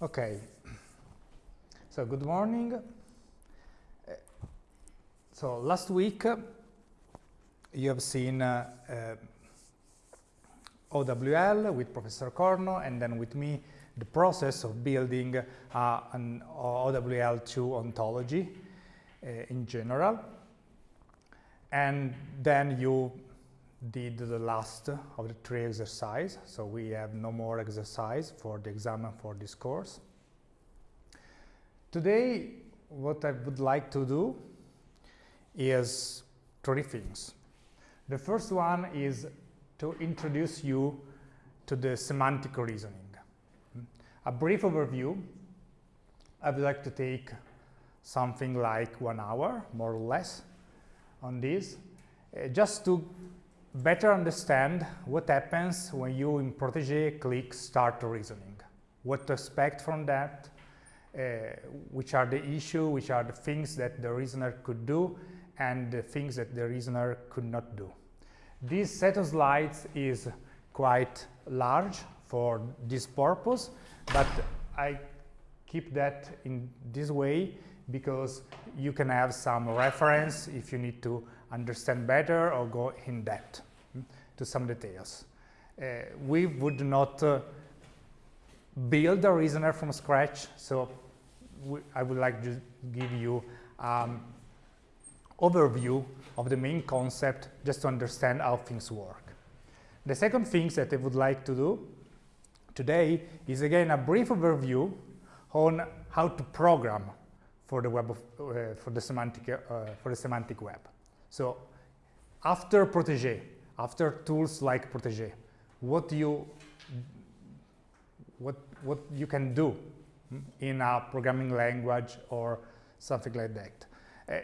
Okay. So good morning. Uh, so last week uh, you have seen uh, uh OWL with Professor Corno and then with me the process of building uh, an OWL2 ontology uh, in general. And then you did the last of the three exercise, so we have no more exercise for the exam for this course. Today, what I would like to do is three things. The first one is to introduce you to the semantic reasoning. A brief overview, I would like to take something like one hour, more or less, on this, uh, just to better understand what happens when you in Protege click start reasoning, what to expect from that, uh, which are the issue, which are the things that the reasoner could do, and the things that the reasoner could not do. This set of slides is quite large for this purpose, but I keep that in this way because you can have some reference if you need to understand better or go in depth to some details. Uh, we would not uh, build a reasoner from scratch, so I would like to give you um, overview of the main concept just to understand how things work. The second thing that I would like to do today is again a brief overview on how to program for the web of, uh, for the semantic uh, for the semantic web. So after Protege, after tools like Protege, what you what what you can do in a programming language or something like that. Uh,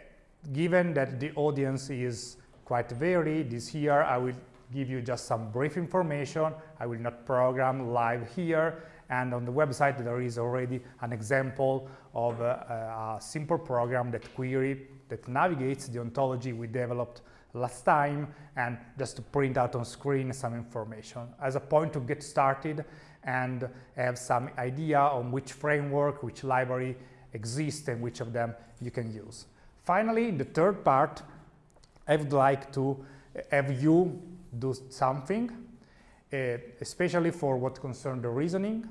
given that the audience is quite varied, this year I will give you just some brief information. I will not program live here. And on the website, there is already an example of a, a simple program that query, that navigates the ontology we developed last time and just to print out on screen some information as a point to get started and have some idea on which framework, which library exists and which of them you can use. Finally, in the third part, I would like to have you do something, uh, especially for what concerns the reasoning.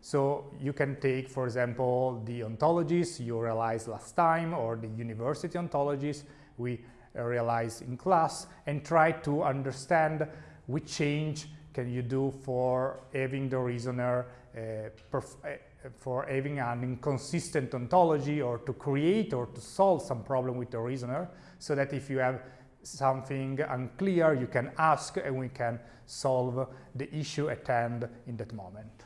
So you can take, for example, the ontologies you realized last time or the university ontologies we realized in class and try to understand which change can you do for having the reasoner uh, for having an inconsistent ontology or to create or to solve some problem with the reasoner so that if you have something unclear you can ask and we can solve the issue at hand in that moment.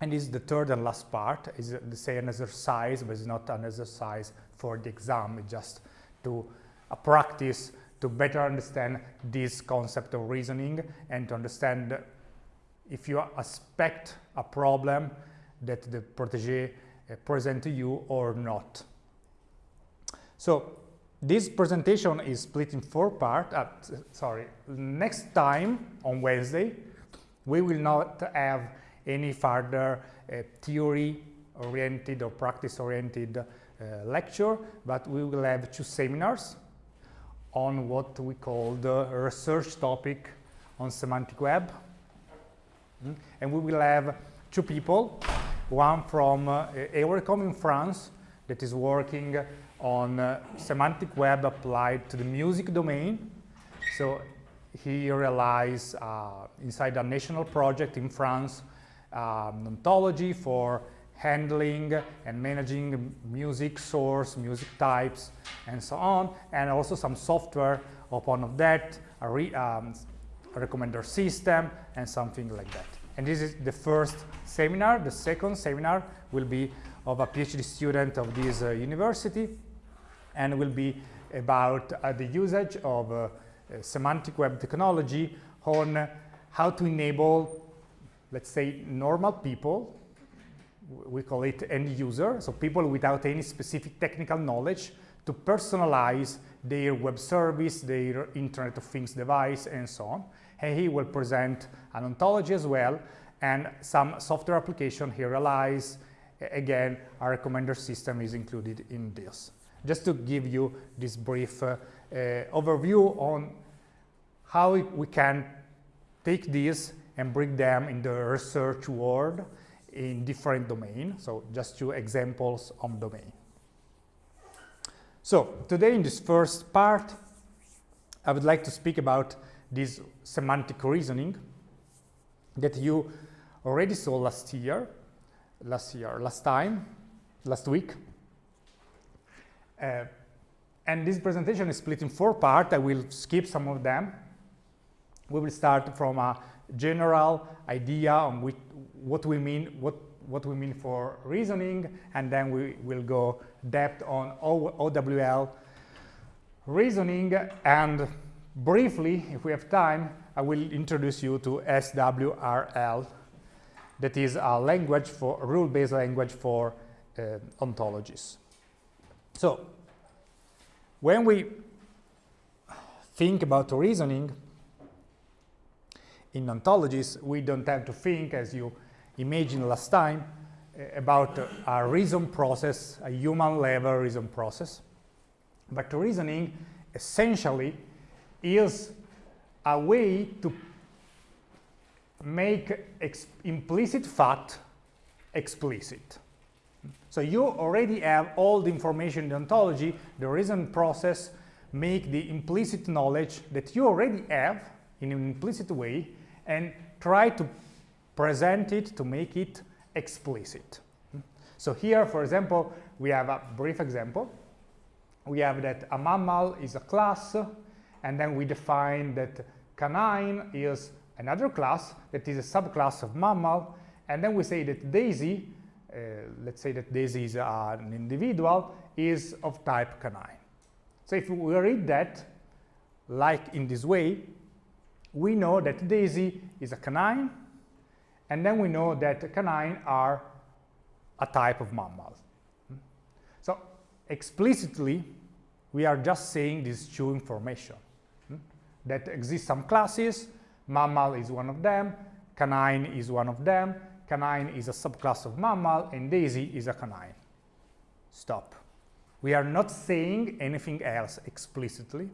And this is the third and last part, is the same exercise, but it's not an exercise for the exam, it's just to a practice to better understand this concept of reasoning and to understand if you expect a problem that the protege uh, present to you or not. So this presentation is split in four parts. Uh, sorry, next time on Wednesday, we will not have any further uh, theory-oriented or practice-oriented uh, lecture, but we will have two seminars on what we call the research topic on semantic web. Mm And we will have two people one from uh, Eurecom in France that is working on uh, semantic web applied to the music domain. So he realized uh, inside a national project in France um, ontology for handling and managing music source, music types, and so on, and also some software upon of that, a, re, um, a recommender system, and something like that. And this is the first seminar. The second seminar will be of a PhD student of this uh, university and will be about uh, the usage of uh, semantic web technology on how to enable, let's say, normal people, we call it end user, so people without any specific technical knowledge to personalize their web service, their Internet of Things device, and so on and he will present an ontology as well and some software application he realized, again, our recommender system is included in this. Just to give you this brief uh, uh, overview on how we can take this and bring them in the research world in different domain. So just two examples on domain. So today in this first part, I would like to speak about this semantic reasoning that you already saw last year, last year, last time, last week. Uh, and this presentation is split in four parts. I will skip some of them. We will start from a general idea on which, what we mean, what, what we mean for reasoning, and then we will go depth on OWL reasoning, and briefly, if we have time, I will introduce you to SWRL, that is a language for rule-based language for uh, ontologies. So when we think about reasoning in ontologies, we don't have to think, as you imagined last time, eh, about a reason process, a human level reason process. But reasoning essentially is a way to make implicit fact explicit. So you already have all the information in the ontology, the reason process make the implicit knowledge that you already have in an implicit way and try to present it to make it explicit. So here, for example, we have a brief example. We have that a mammal is a class, and then we define that canine is another class that is a subclass of mammal, and then we say that Daisy uh, let's say that Daisy is an individual, is of type canine. So if we read that, like in this way, we know that Daisy is a canine, and then we know that canine are a type of mammal. So explicitly, we are just saying these two information. That exist some classes, mammal is one of them, canine is one of them, canine is a subclass of mammal, and daisy is a canine. Stop. We are not saying anything else explicitly.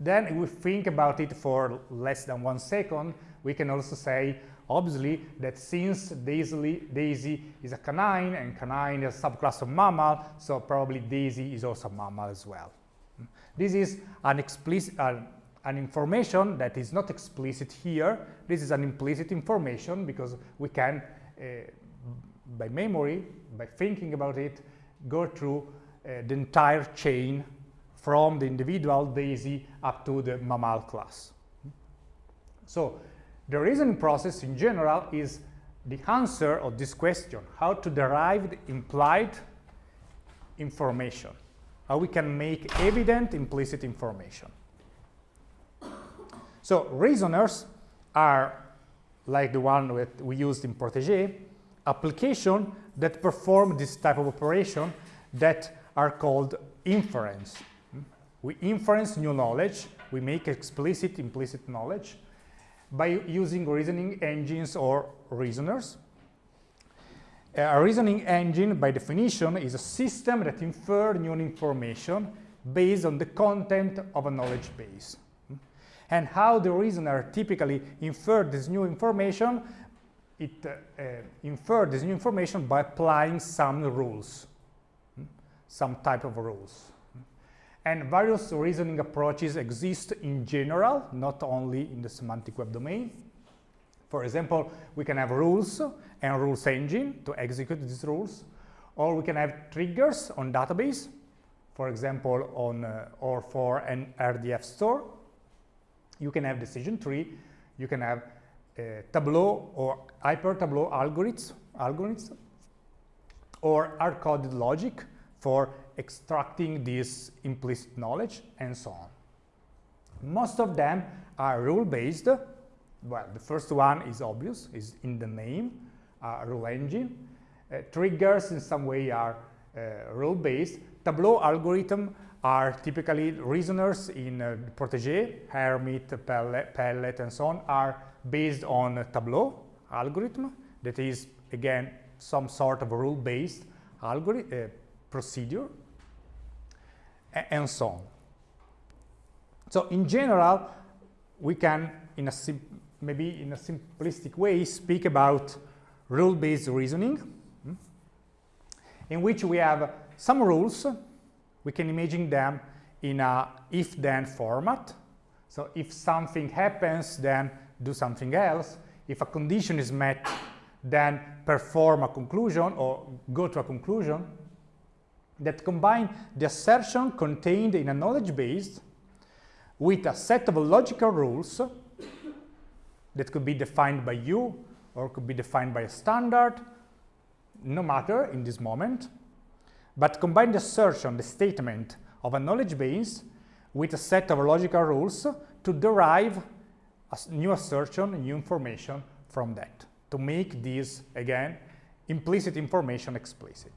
Then if we think about it for less than one second, we can also say, obviously, that since daisy, daisy is a canine and canine is a subclass of mammal, so probably daisy is also a mammal as well. This is an explicit, uh, an information that is not explicit here. This is an implicit information because we can uh, by memory, by thinking about it, go through uh, the entire chain from the individual daisy up to the mammal class. So the reasoning process in general is the answer of this question, how to derive the implied information, how we can make evident implicit information. So reasoners are like the one that we used in Protege, application that perform this type of operation that are called inference. We inference new knowledge, we make explicit implicit knowledge by using reasoning engines or reasoners. A reasoning engine, by definition, is a system that infers new information based on the content of a knowledge base and how the reasoner typically infer this new information, it uh, uh, infer this new information by applying some rules, hmm? some type of rules. And various reasoning approaches exist in general, not only in the semantic web domain. For example, we can have rules and rules engine to execute these rules, or we can have triggers on database, for example, on uh, or for an RDF store, you can have decision tree, you can have uh, Tableau or hyper Tableau algorithms, algorithms or hard-coded logic for extracting this implicit knowledge and so on. Most of them are rule-based. Well, the first one is obvious, is in the name, uh, rule engine. Uh, triggers in some way are uh, rule-based. Tableau algorithm are typically reasoners in uh, Protege, Hermit, Pellet, Pellet, and so on, are based on Tableau algorithm. that is, again, some sort of rule-based algorithm, uh, procedure, and so on. So in general, we can, in a maybe in a simplistic way, speak about rule-based reasoning, hmm, in which we have some rules. We can imagine them in a if-then format. So if something happens, then do something else. If a condition is met, then perform a conclusion or go to a conclusion that combine the assertion contained in a knowledge base with a set of logical rules that could be defined by you or could be defined by a standard, no matter in this moment, but combine the assertion, the statement of a knowledge base with a set of logical rules to derive a new assertion, new information from that, to make this, again, implicit information explicit.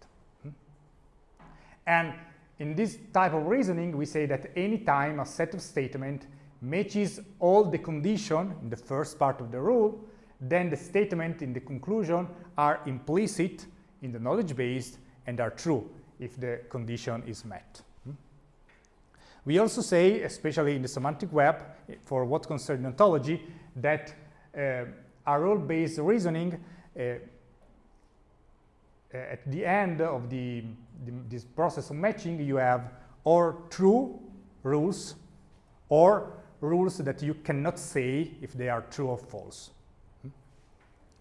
And in this type of reasoning, we say that any time a set of statement matches all the condition in the first part of the rule, then the statement in the conclusion are implicit in the knowledge base and are true if the condition is met. Hmm? We also say, especially in the semantic web, for what concerns ontology, that uh, a rule-based reasoning uh, at the end of the the, this process of matching, you have or true rules or rules that you cannot say if they are true or false,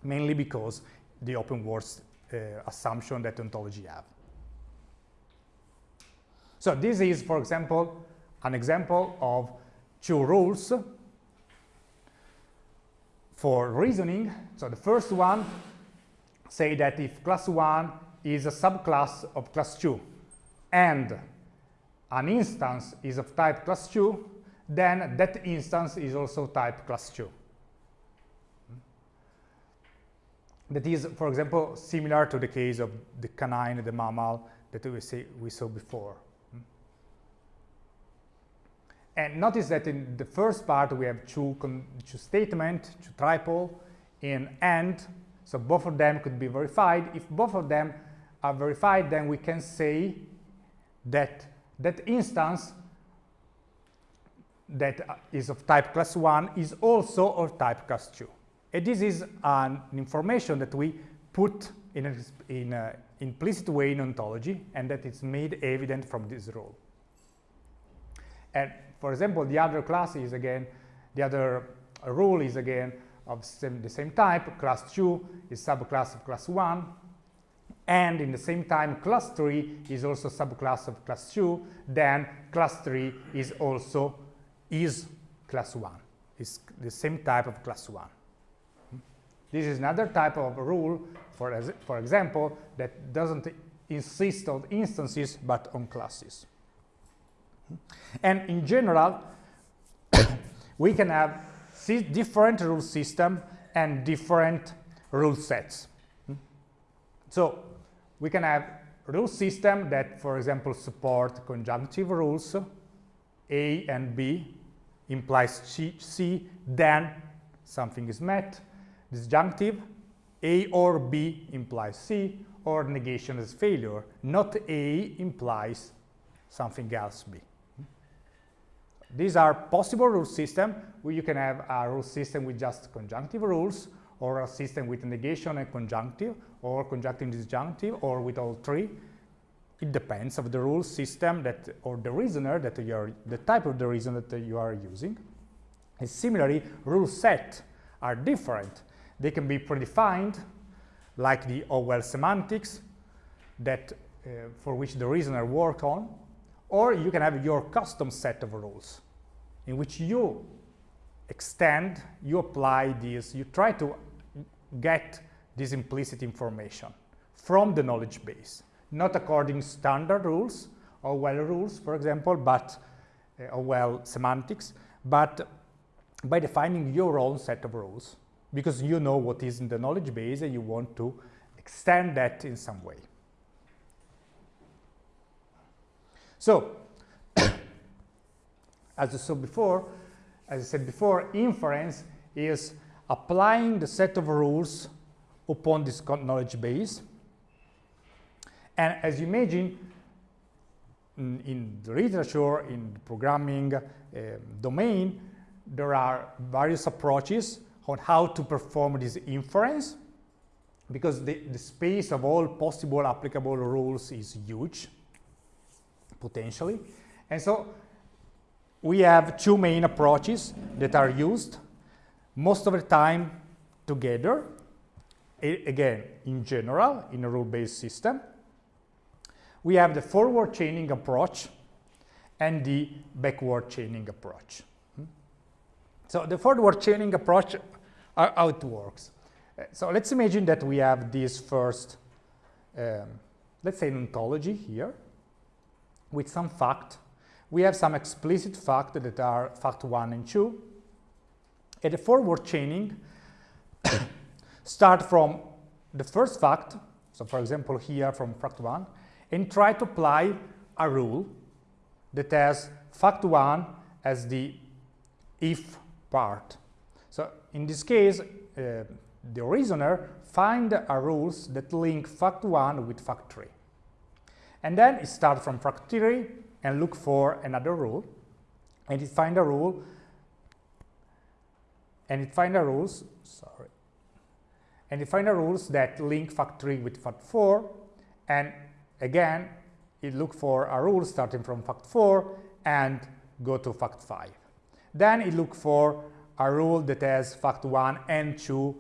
mainly because the open world uh, assumption that ontology have. So this is, for example, an example of two rules for reasoning. So the first one say that if class 1 is a subclass of class 2 and an instance is of type class 2, then that instance is also type class 2. That is, for example, similar to the case of the canine, the mammal that we, see, we saw before. And notice that in the first part we have two, two statement, two triple in AND, so both of them could be verified. If both of them are verified, then we can say that that instance that is of type class 1 is also of type class 2. And this is an information that we put in an in implicit way in ontology and that is made evident from this rule. And for example, the other class is again, the other rule is again of same, the same type. Class 2 is subclass of class 1 and in the same time class 3 is also subclass of class 2, then class 3 is also is class 1. It's the same type of class 1. This is another type of rule, for, for example, that doesn't insist on instances but on classes. And in general, we can have different rule system and different rule sets. So we can have rule system that, for example, support conjunctive rules, A and B implies C, C, then something is met. Disjunctive, A or B implies C, or negation is failure. Not A implies something else B. These are possible rule systems where you can have a rule system with just conjunctive rules or a system with negation and conjunctive, or conjunctive disjunctive, or with all three. It depends of the rule system that, or the reasoner that you are, the type of the reason that you are using. And similarly, rule set are different. They can be predefined, like the OWL semantics, that uh, for which the reasoner work on, or you can have your custom set of rules in which you extend, you apply these, you try to get this implicit information from the knowledge base, not according standard rules or OWL rules, for example, but uh, or OWL semantics, but by defining your own set of rules because you know what is in the knowledge base and you want to extend that in some way. So, as I said before, as I said before, inference is applying the set of rules upon this knowledge base. And as you imagine, in, in the literature, in the programming uh, domain, there are various approaches on how to perform this inference because the, the space of all possible applicable rules is huge, potentially. And so we have two main approaches that are used most of the time together, again, in general, in a rule-based system. We have the forward chaining approach and the backward chaining approach. Hmm? So the forward chaining approach, uh, how it works. Uh, so let's imagine that we have this first, um, let's say an ontology here, with some fact. We have some explicit fact that are fact 1 and 2. And the forward chaining start from the first fact, so for example here from fact 1, and try to apply a rule that has fact 1 as the if part. So in this case, uh, the reasoner find a rules that link fact 1 with fact 3. And then it starts from fact 3 and look for another rule, and it find a rule, and it find a rules, sorry, and it find a rules that link fact 3 with fact 4, and again, it look for a rule starting from fact 4 and go to fact 5. Then it look for a rule that has fact 1 and 2,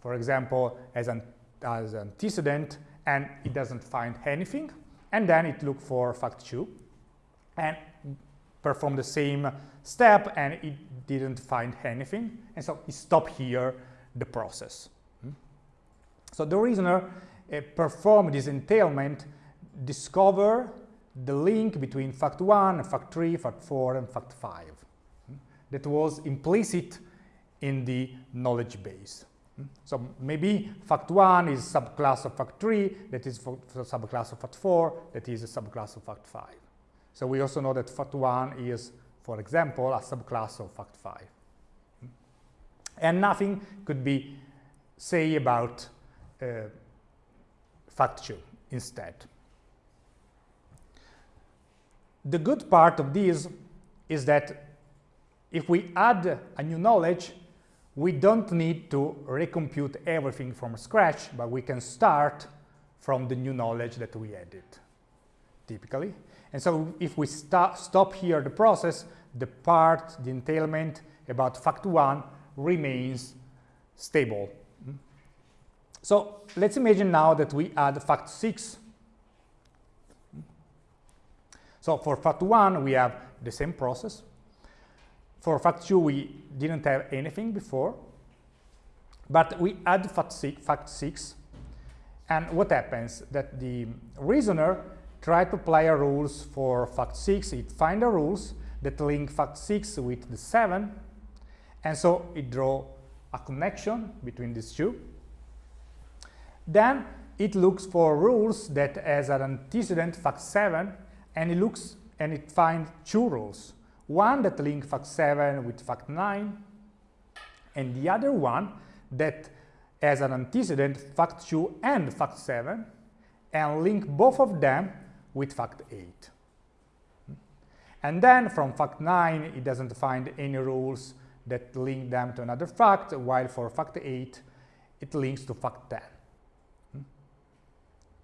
for example, as an as an antecedent, and it doesn't find anything. And then it look for fact 2 and perform the same step, and it didn't find anything. And so it stopped here the process. So the reasoner uh, performed this entailment discover the link between fact 1, fact 3, fact 4, and fact 5 hmm, that was implicit in the knowledge base. Hmm. So maybe fact 1 is subclass of fact 3, that is subclass of fact 4, that is a subclass of fact 5. So we also know that fact 1 is, for example, a subclass of fact 5. Hmm. And nothing could be say about uh, fact 2 instead. The good part of this is that if we add a new knowledge, we don't need to recompute everything from scratch, but we can start from the new knowledge that we added, typically. And so if we st stop here the process, the part, the entailment about fact 1 remains stable. So let's imagine now that we add fact 6 so for fact 1, we have the same process. For fact 2, we didn't have anything before. But we add fact 6, fact 6 and what happens? That the reasoner tries to apply a rules for fact 6. It finds the rules that link fact 6 with the 7. And so it draw a connection between these two. Then it looks for rules that as an antecedent fact 7 and it looks and it finds two rules. One that link fact 7 with fact 9, and the other one that has an antecedent fact 2 and fact 7, and link both of them with fact 8. And then from fact 9, it doesn't find any rules that link them to another fact, while for fact 8, it links to fact 10.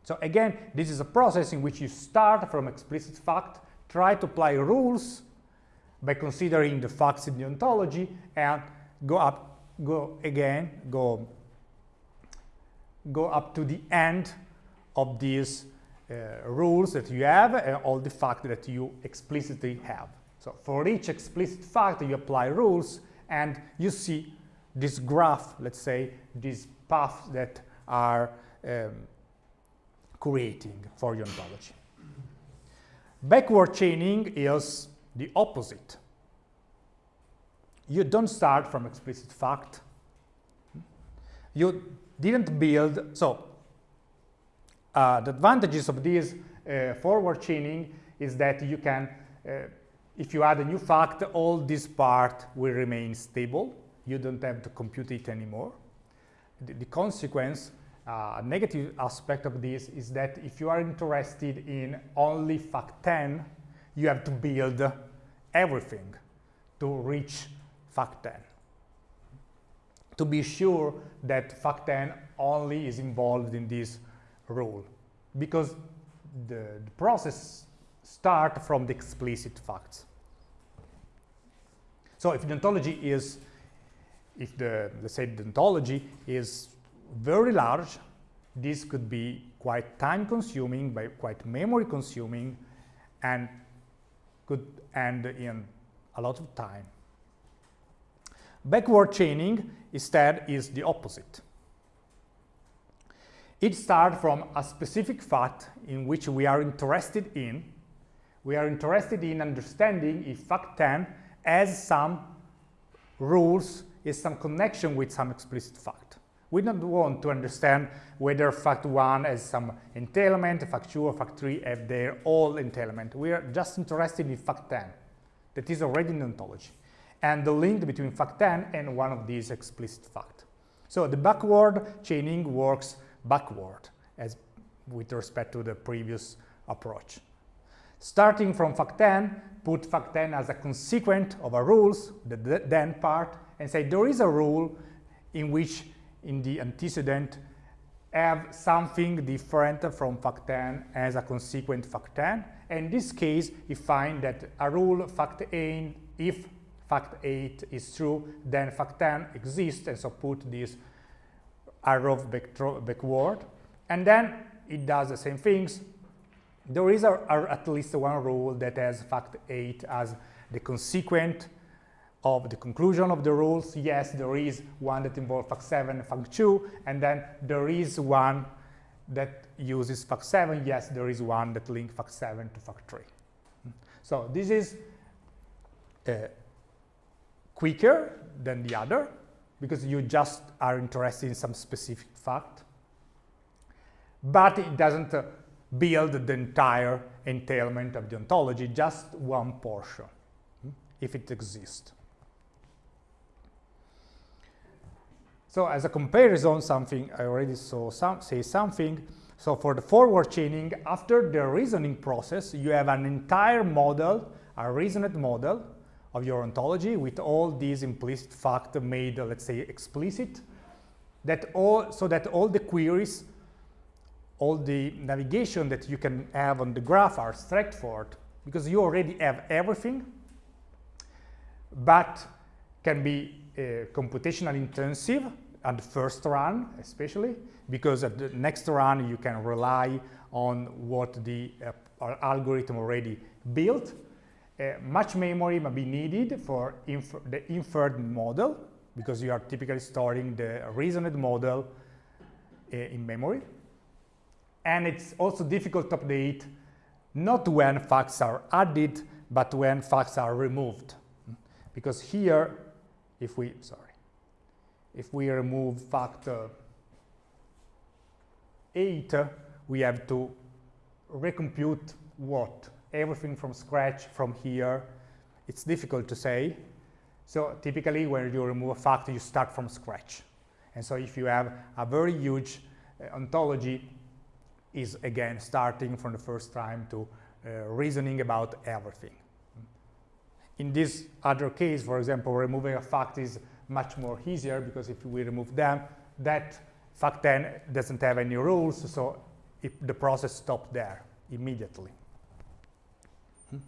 So again, this is a process in which you start from explicit fact, try to apply rules by considering the facts in the ontology, and go up, go again, go, go up to the end of these uh, rules that you have and all the facts that you explicitly have. So for each explicit fact, you apply rules, and you see this graph, let's say, these paths that are um, creating for your ontology. Backward chaining is the opposite. You don't start from explicit fact. You didn't build, so uh, the advantages of this uh, forward chaining is that you can, uh, if you add a new fact, all this part will remain stable. You don't have to compute it anymore. The, the consequence uh, negative aspect of this is that if you are interested in only fact 10, you have to build everything to reach fact 10. To be sure that fact 10 only is involved in this rule, because the, the process start from the explicit facts. So if the ontology is, if the, let's say the ontology is very large, this could be quite time consuming, by quite memory consuming, and could end in a lot of time. Backward chaining instead is the opposite. It starts from a specific fact in which we are interested in. We are interested in understanding if fact 10 has some rules, is some connection with some explicit fact. We don't want to understand whether fact 1 has some entailment, fact 2 or fact 3 have their all entailment. We are just interested in fact 10 that is already in ontology and the link between fact 10 and one of these explicit facts. So the backward chaining works backward as with respect to the previous approach. Starting from fact 10, put fact 10 as a consequent of a rules, the then part, and say there is a rule in which in the antecedent have something different from fact 10 as a consequent fact 10. And in this case, you find that a rule fact 8, if fact 8 is true, then fact 10 exists, and so put this arrow backward. And then it does the same things. There is a, a, at least one rule that has fact 8 as the consequent of the conclusion of the rules. Yes, there is one that involves fact 7 and fact 2, and then there is one that uses fact 7. Yes, there is one that links fact 7 to fact 3. So this is uh, quicker than the other, because you just are interested in some specific fact. But it doesn't uh, build the entire entailment of the ontology, just one portion, hmm, if it exists. So as a comparison, something I already saw some, say something. So for the forward chaining, after the reasoning process, you have an entire model, a reasoned model, of your ontology with all these implicit facts made, let's say, explicit, that all, so that all the queries, all the navigation that you can have on the graph are straightforward, because you already have everything, but can be uh, computationally intensive at the first run, especially, because at the next run you can rely on what the uh, algorithm already built, uh, much memory may be needed for the inferred model because you are typically storing the reasoned model uh, in memory. And it's also difficult to update not when facts are added, but when facts are removed. Because here, if we, sorry, if we remove factor 8, we have to recompute what? everything from scratch from here, it's difficult to say. So typically when you remove a factor, you start from scratch. And so if you have a very huge uh, ontology, is again starting from the first time to uh, reasoning about everything. In this other case, for example, removing a fact is much more easier because if we remove them, that fact 10 doesn't have any rules, so if the process stops there immediately. Hmm.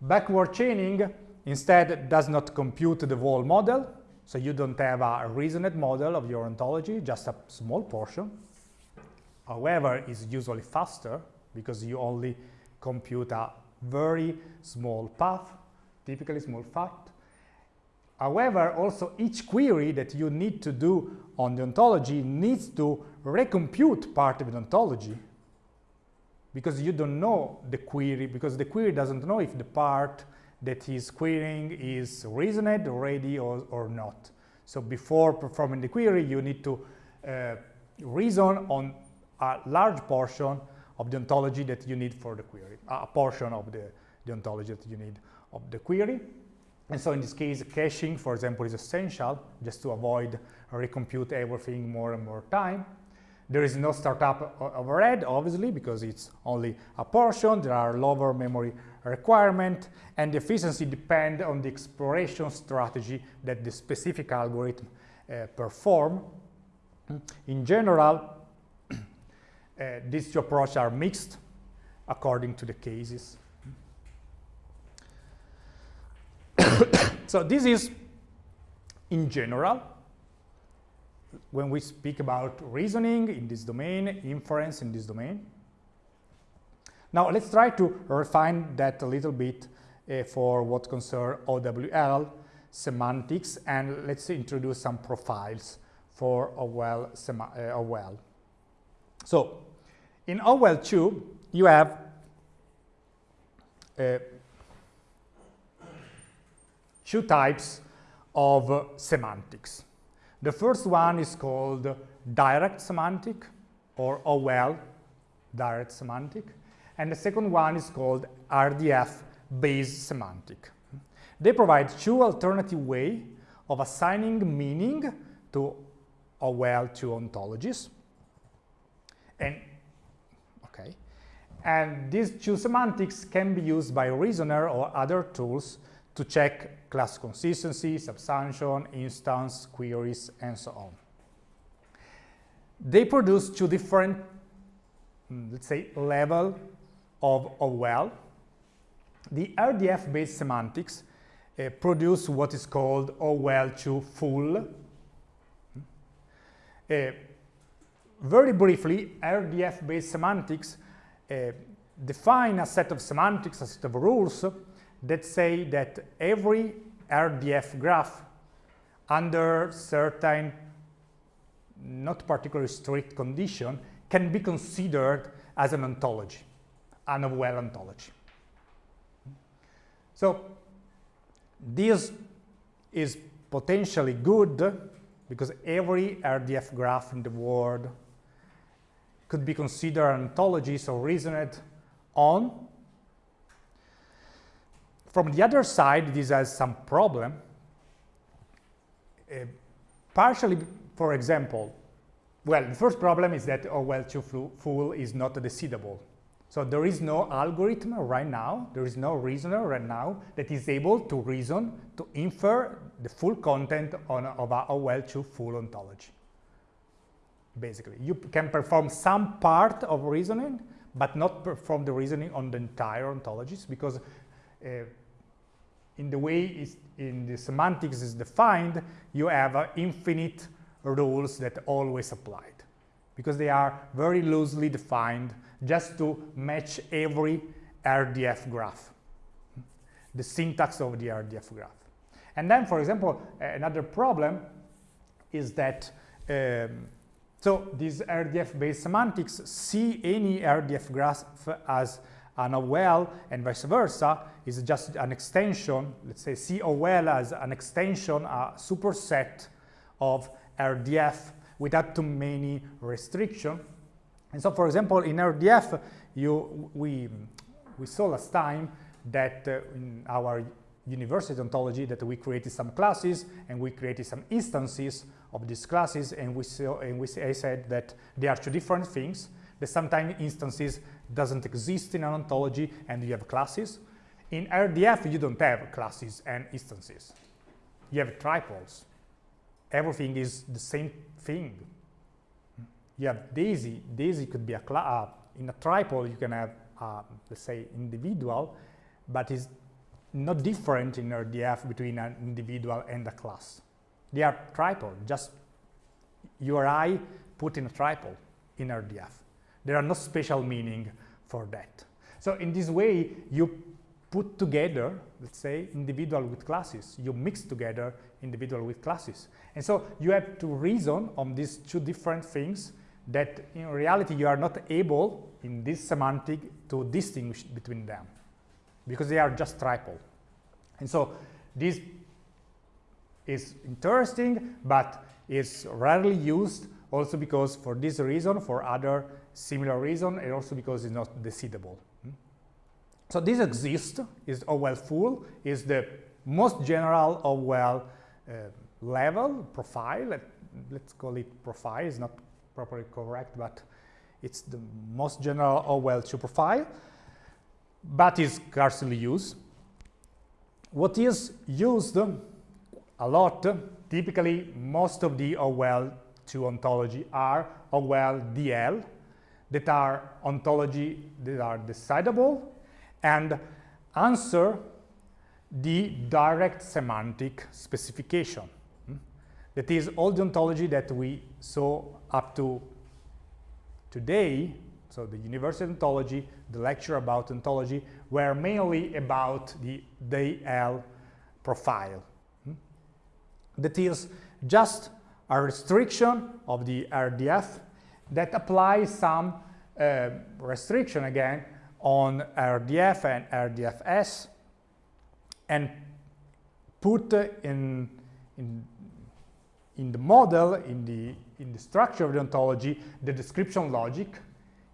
Backward chaining instead does not compute the whole model, so you don't have a reasoned model of your ontology, just a small portion. However, it's usually faster because you only compute a very small path, typically small fact. However, also each query that you need to do on the ontology needs to recompute part of the ontology because you don't know the query, because the query doesn't know if the part that is querying is reasoned already or, or not. So before performing the query, you need to uh, reason on a large portion of the ontology that you need for the query, a portion of the, the ontology that you need of the query. And so in this case, caching, for example, is essential just to avoid recompute everything more and more time. There is no startup overhead, obviously, because it's only a portion. There are lower memory requirement, and the efficiency depend on the exploration strategy that the specific algorithm uh, perform. In general, uh, these two approaches are mixed according to the cases. so this is, in general, when we speak about reasoning in this domain, inference in this domain. Now let's try to refine that a little bit uh, for what concern OWL semantics and let's introduce some profiles for OWL. Uh, OWL. So in OWL 2 you have uh, two types of uh, semantics. The first one is called direct semantic or OWL, direct semantic. And the second one is called RDF-based semantic. They provide two alternative ways of assigning meaning to OWL to ontologies. And okay, and these two semantics can be used by reasoner or other tools to check class consistency, subsumption, instance, queries, and so on. They produce two different, mm, let's say, level of OWL. The RDF-based semantics uh, produce what is called OWL2 full. Uh, very briefly, RDF-based semantics uh, define a set of semantics, a set of rules that say that every RDF graph under certain not particularly strict condition can be considered as an ontology, an OWL ontology. So this is potentially good because every RDF graph in the world could be considered an ontology, so reasoned on from the other side, this has some problem. Uh, partially, for example, well, the first problem is that OWL2 full is not decidable. So there is no algorithm right now, there is no reasoner right now that is able to reason, to infer the full content on, of a OWL2 full ontology. Basically, you can perform some part of reasoning, but not perform the reasoning on the entire ontologies because uh, in the way in the semantics is defined, you have uh, infinite rules that always applied because they are very loosely defined just to match every RDF graph, the syntax of the RDF graph. And then, for example, another problem is that um, so these RDF-based semantics see any RDF graph as an OWL and vice versa is just an extension, let's say OWL as an extension, a superset of RDF without too many restrictions. And so, for example, in RDF, you, we, we saw last time that uh, in our university ontology that we created some classes and we created some instances of these classes and we saw and we I said that they are two different things that sometimes instances doesn't exist in an ontology and you have classes. In RDF, you don't have classes and instances. You have triples. Everything is the same thing. You have Daisy. Daisy could be a class. Uh, in a triple, you can have, uh, let's say, individual, but it's not different in RDF between an individual and a class. They are triple, just URI put in a triple in RDF. There are no special meaning for that. So in this way, you put together, let's say, individual with classes. You mix together individual with classes. And so you have to reason on these two different things that in reality you are not able in this semantic to distinguish between them because they are just triple. And so this is interesting, but it's rarely used also because for this reason, for other similar reason, and also because it's not decidable. Hmm? So this exists, is OWL full, is the most general OWL uh, level, profile, let, us call it profile, it's not properly correct, but it's the most general OWL2 profile, but is scarcely used. What is used a lot, typically most of the OWL2 ontology are OWL-DL, that are ontology that are decidable and answer the direct semantic specification. Hmm? That is all the ontology that we saw up to today, so the universal ontology, the lecture about ontology, were mainly about the DL profile. Hmm? That is just a restriction of the RDF that applies some uh, restriction again on RDF and RDFS and put in, in, in the model, in the, in the structure of the ontology, the description logic,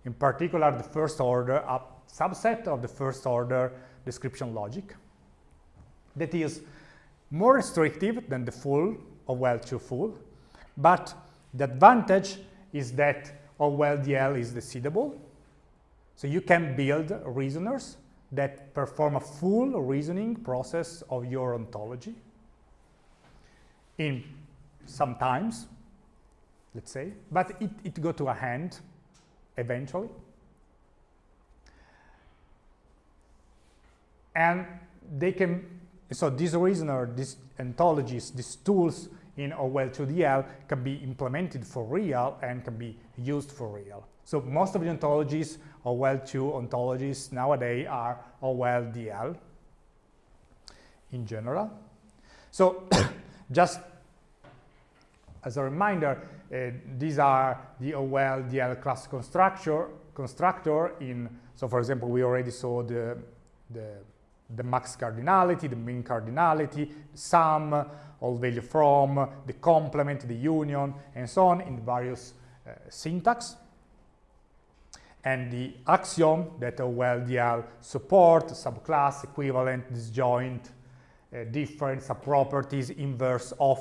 in particular the first order, a subset of the first order description logic that is more restrictive than the full OWL2 full, but the advantage is that OWL-DL is decidable. So you can build reasoners that perform a full reasoning process of your ontology in sometimes, let's say, but it, it go to a hand eventually. And they can, so these reasoner, these ontologies, these tools in OWL2DL can be implemented for real and can be used for real. So most of the ontologies, OWL2 ontologies nowadays are OWL-DL in general. So just as a reminder, uh, these are the OWL-DL class constructor, constructor in, so for example, we already saw the, the, the max cardinality, the min cardinality, sum, all value from, the complement, the union, and so on in various uh, syntax. And the axiom that OWL-DL support, subclass, equivalent, disjoint, uh, different, subproperties, inverse of.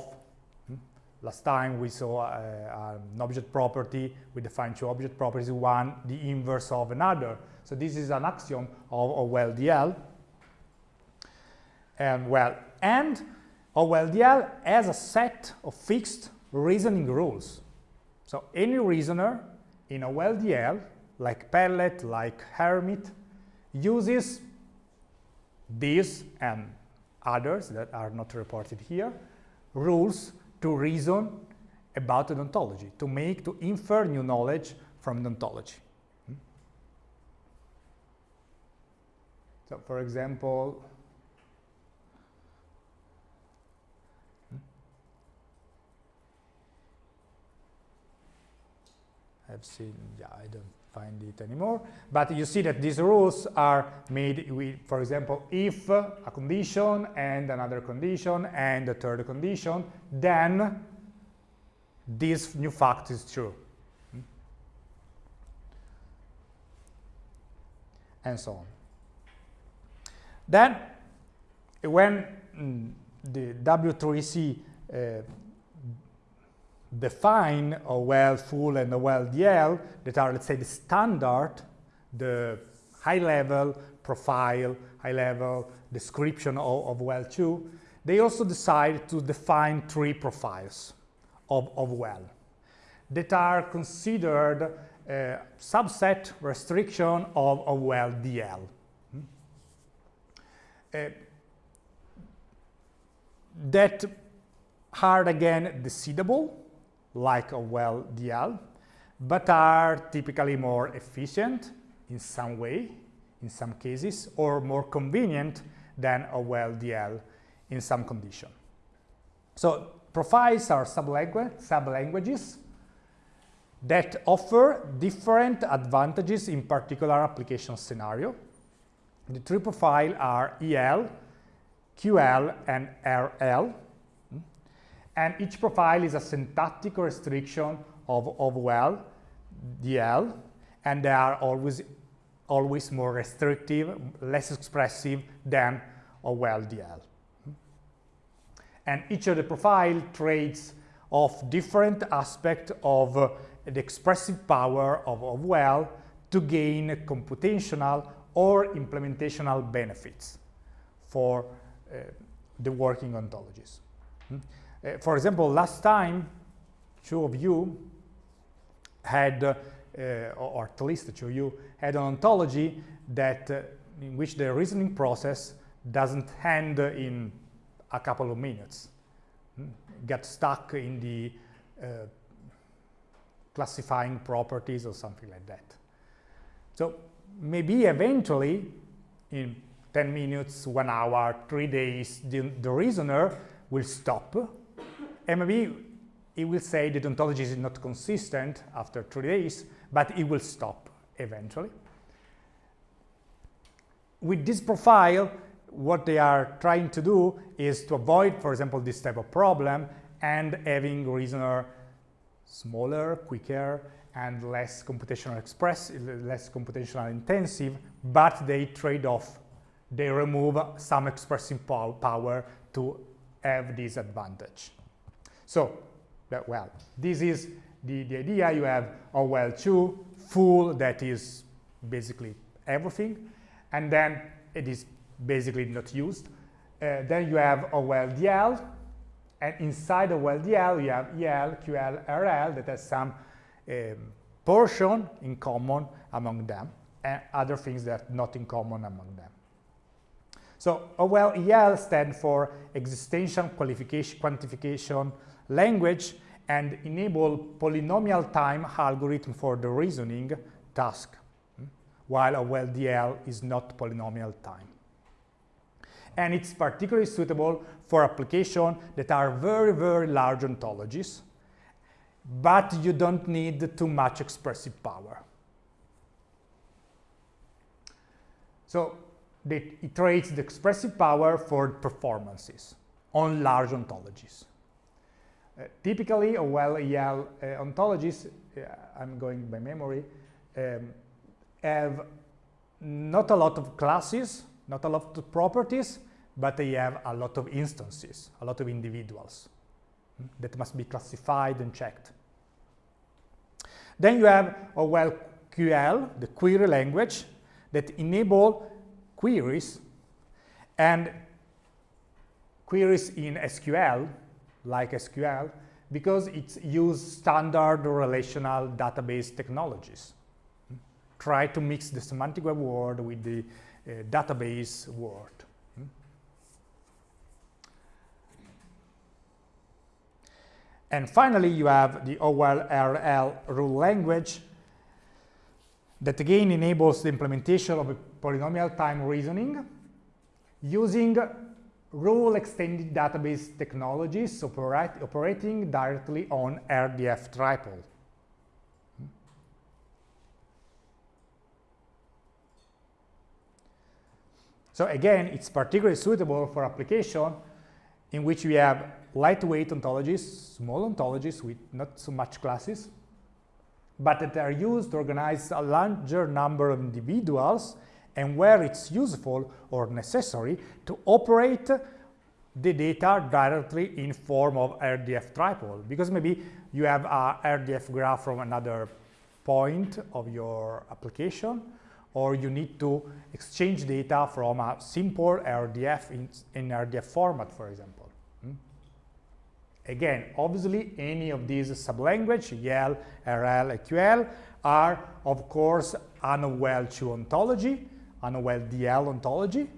Hmm? Last time we saw uh, an object property, we defined two object properties, one the inverse of another. So this is an axiom of OWL-DL. And well, and OWL-DL has a set of fixed reasoning rules. So any reasoner in OWL-DL, like Pellet, like Hermit, uses these and others that are not reported here, rules to reason about ontology, to make, to infer new knowledge from ontology. Hmm? So for example, I've seen, yeah, I don't find it anymore. But you see that these rules are made with, for example, if a condition and another condition and a third condition, then this new fact is true. And so on. Then, when mm, the W3C uh, define OWL full and OWL-DL that are, let's say, the standard, the high-level profile, high-level description of, of OWL2, they also decide to define three profiles of, of OWL that are considered a subset restriction of OWL-DL. Hmm? Uh, that are again decidable like a well DL, but are typically more efficient in some way, in some cases, or more convenient than a well DL in some condition. So profiles are sublanguages sub that offer different advantages in particular application scenario. The three profiles are EL, QL, and RL and each profile is a syntactic restriction of, of OWL, DL, and they are always, always more restrictive, less expressive than a well DL. And each of the profile trades of different aspects of uh, the expressive power of OWL to gain computational or implementational benefits for uh, the working ontologies. Hmm? Uh, for example, last time, two of you had, uh, or at least two of you, had an ontology that uh, in which the reasoning process doesn't end in a couple of minutes. Hmm? Get stuck in the uh, classifying properties or something like that. So maybe eventually in 10 minutes, one hour, three days, the, the reasoner will stop and maybe it will say the ontology is not consistent after three days, but it will stop eventually. With this profile, what they are trying to do is to avoid, for example, this type of problem and having reasoner smaller, quicker, and less computational express, less computational intensive, but they trade off. They remove some expressing power to have this advantage. So, well, this is the, the idea. You have OWL 2, full, that is basically everything, and then it is basically not used. Uh, then you have OWL DL, and inside OWL DL you have EL, QL, RL that has some um, portion in common among them and other things that are not in common among them. So OWL EL stands for existential qualification quantification language and enable polynomial time algorithm for the reasoning task, hmm, while OWL DL is not polynomial time. And it's particularly suitable for applications that are very, very large ontologies, but you don't need too much expressive power. So it iterates the expressive power for performances on large ontologies. Uh, typically, OWL EL uh, ontologies, uh, I'm going by memory, um, have not a lot of classes, not a lot of properties, but they have a lot of instances, a lot of individuals hmm, that must be classified and checked. Then you have OWL QL, the query language, that enable queries and queries in SQL, like SQL, because it's used standard relational database technologies. Try to mix the semantic web world with the uh, database world. And finally, you have the OWL rule language that again enables the implementation of polynomial time reasoning using rule extended database technologies operating directly on RDF triple. So again, it's particularly suitable for application in which we have lightweight ontologies, small ontologies with not so much classes, but that are used to organize a larger number of individuals and where it's useful or necessary to operate the data directly in form of RDF triple because maybe you have a RDF graph from another point of your application or you need to exchange data from a simple RDF in, in RDF format, for example. Hmm? Again, obviously, any of these sublanguage, YEL, RL, QL, are, of course, an OWL2 ontology, an OWL DL ontology,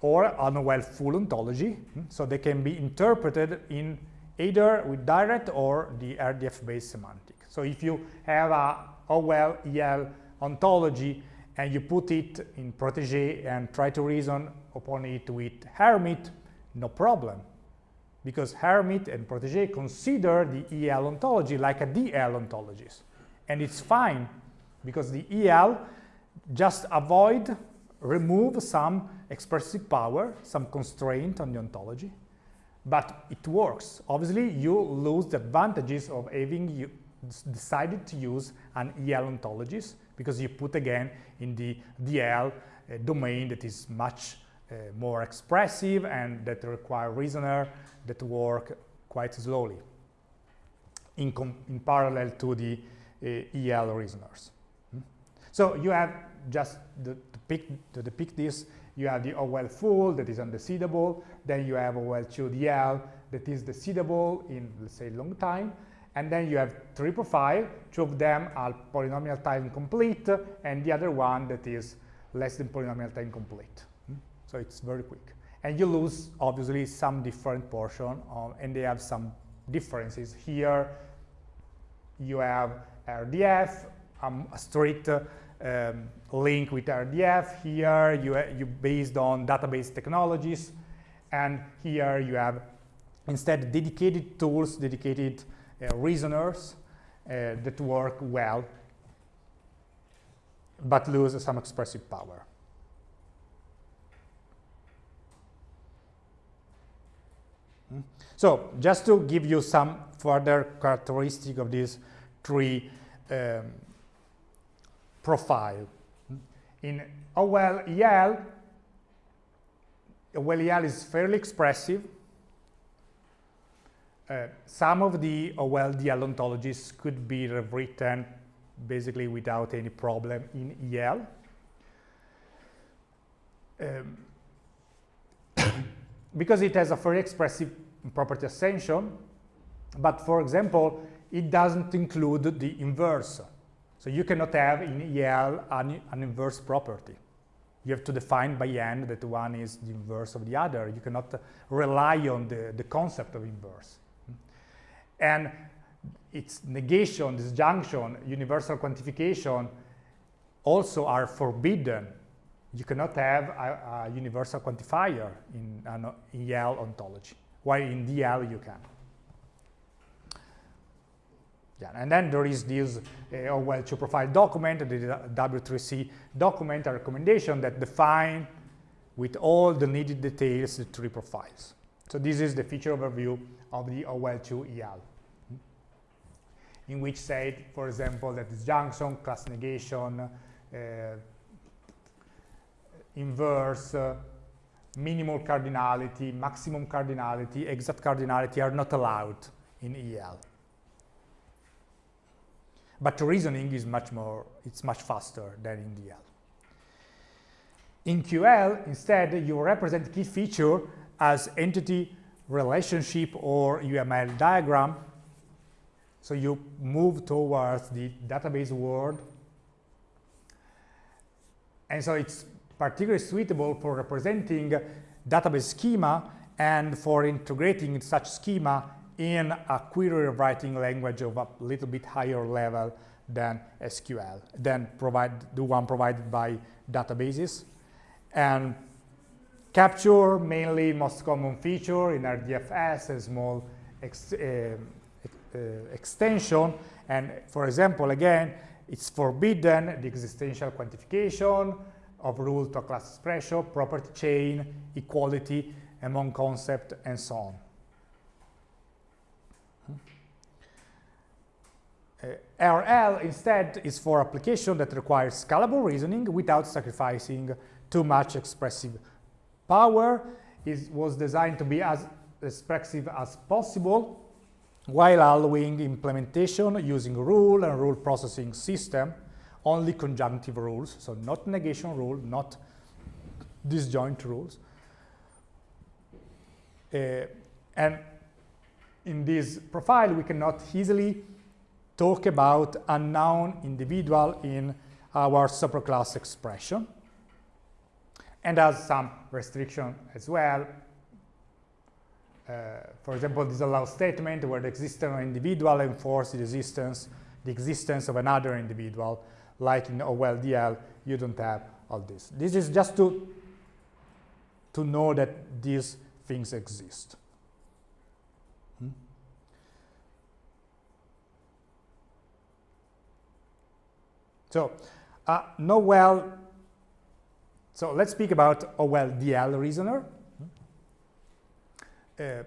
or an OWL full ontology. Hmm? So they can be interpreted in either with direct or the RDF-based semantic. So if you have a OWL EL ontology and you put it in Protege and try to reason upon it with Hermit, no problem because Hermit and Protege consider the EL ontology like a DL ontologies. And it's fine because the EL just avoid, remove some expressive power, some constraint on the ontology, but it works. Obviously, you lose the advantages of having you decided to use an EL ontologies because you put again in the DL uh, domain that is much uh, more expressive and that require reasoner that work quite slowly. in, in parallel to the uh, EL reasoners. Hmm? So you have just the, to, pick, to depict this, you have the OWL full that is undecidable, then you have OWL2 DL that is decidable in, let's say, long time, and then you have three profile, two of them are polynomial time complete, and the other one that is less than polynomial time complete. Hmm? So it's very quick. And you lose, obviously, some different portion, um, and they have some differences. Here, you have RDF, um, a strict um, link with RDF. Here, you, you based on database technologies, and here you have instead dedicated tools, dedicated uh, reasoners uh, that work well but lose some expressive power. Hmm? So just to give you some further characteristic of these three um, profile. In OWL EL, OWL EL is fairly expressive. Uh, some of the OWL DL ontologies could be rewritten basically without any problem in EL. Um, because it has a very expressive property ascension, but for example, it doesn't include the inverse. So you cannot have in EL an, an inverse property. You have to define by hand that one is the inverse of the other. You cannot rely on the, the concept of inverse. And its negation, disjunction, universal quantification also are forbidden. You cannot have a, a universal quantifier in an EL ontology, while in DL you can. Yeah, and then there is this uh, OWL2 profile document, the W3C document, a recommendation that define with all the needed details the three profiles. So this is the feature overview of the OWL2 EL in which say, for example, that disjunction, class negation, uh, inverse, uh, minimal cardinality, maximum cardinality, exact cardinality are not allowed in EL. But reasoning is much more, it's much faster than in DL. In QL, instead, you represent key feature as entity relationship or UML diagram so you move towards the database world. And so it's particularly suitable for representing database schema and for integrating such schema in a query writing language of a little bit higher level than SQL, than provide, the one provided by databases. And capture, mainly most common feature in RDFS, a small uh, uh, extension. And for example, again, it's forbidden the existential quantification of rule to class expression, property chain, equality among concept, and so on. RL instead is for application that requires scalable reasoning without sacrificing too much expressive power. It was designed to be as expressive as possible while allowing implementation using rule and rule processing system, only conjunctive rules, so not negation rule, not disjoint rules. Uh, and in this profile, we cannot easily talk about unknown individual in our superclass expression and has some restriction as well uh, for example, disallow statement where the existence of individual enforces the existence, the existence of another individual, like in OWL-DL, you don't have all this. This is just to, to know that these things exist. So, uh, no well, so let's speak about OWL-DL reasoner. Uh,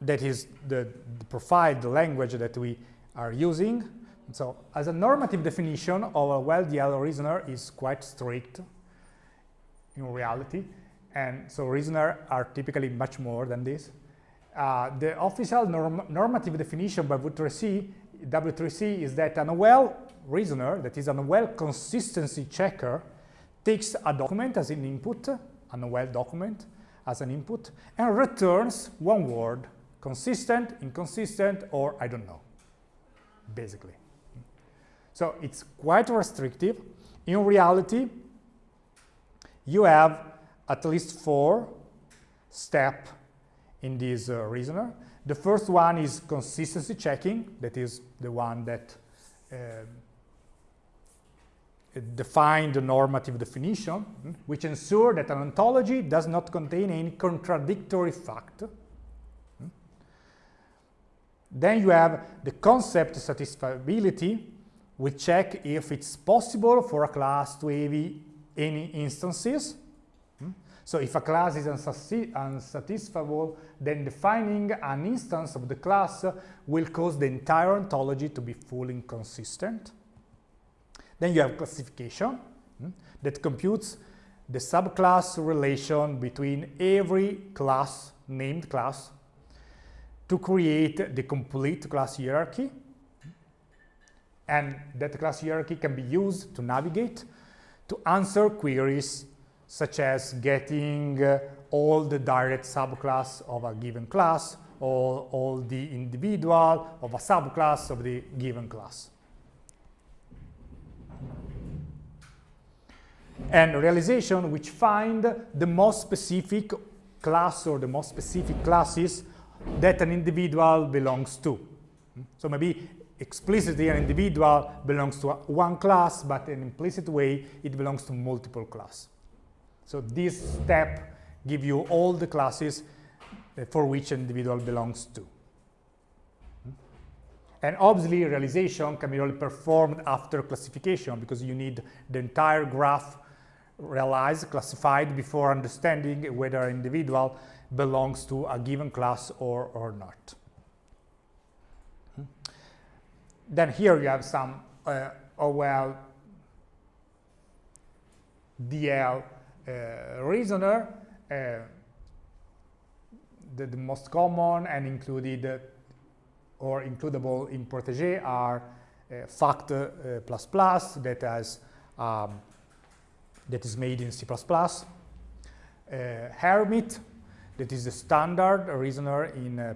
that is the, the, profile, the language that we are using. So as a normative definition of OWL-DL reasoner is quite strict in reality. And so reasoners are typically much more than this. uh, the official norm normative definition by W3C, W3C is that an OWL reasoner, that is an OWL consistency checker, takes a document as an input, an OWL document as an input, and returns one word, consistent, inconsistent, or I don't know, basically. So it's quite restrictive. In reality, you have at least four steps in this uh, reasoner. The first one is consistency checking, that is the one that uh, the normative definition, which ensure that an ontology does not contain any contradictory fact. Then you have the concept satisfiability, we check if it's possible for a class to have any instances so if a class is unsatisfiable, then defining an instance of the class will cause the entire ontology to be fully inconsistent. Then you have classification hmm, that computes the subclass relation between every class, named class, to create the complete class hierarchy. And that class hierarchy can be used to navigate, to answer queries such as getting uh, all the direct subclass of a given class or all the individual of a subclass of the given class. And realization which find the most specific class or the most specific classes that an individual belongs to. So maybe explicitly an individual belongs to one class, but in implicit way it belongs to multiple classes. So this step gives you all the classes for which an individual belongs to. And obviously, realization can be only performed after classification because you need the entire graph realized, classified before understanding whether an individual belongs to a given class or, or not. Then here you have some uh, OWL DL uh, reasoner, uh, the, the, most common and included uh, or includable in Protege are fact that has um, that is made in C++, Hermit, that is the standard reasoner in uh,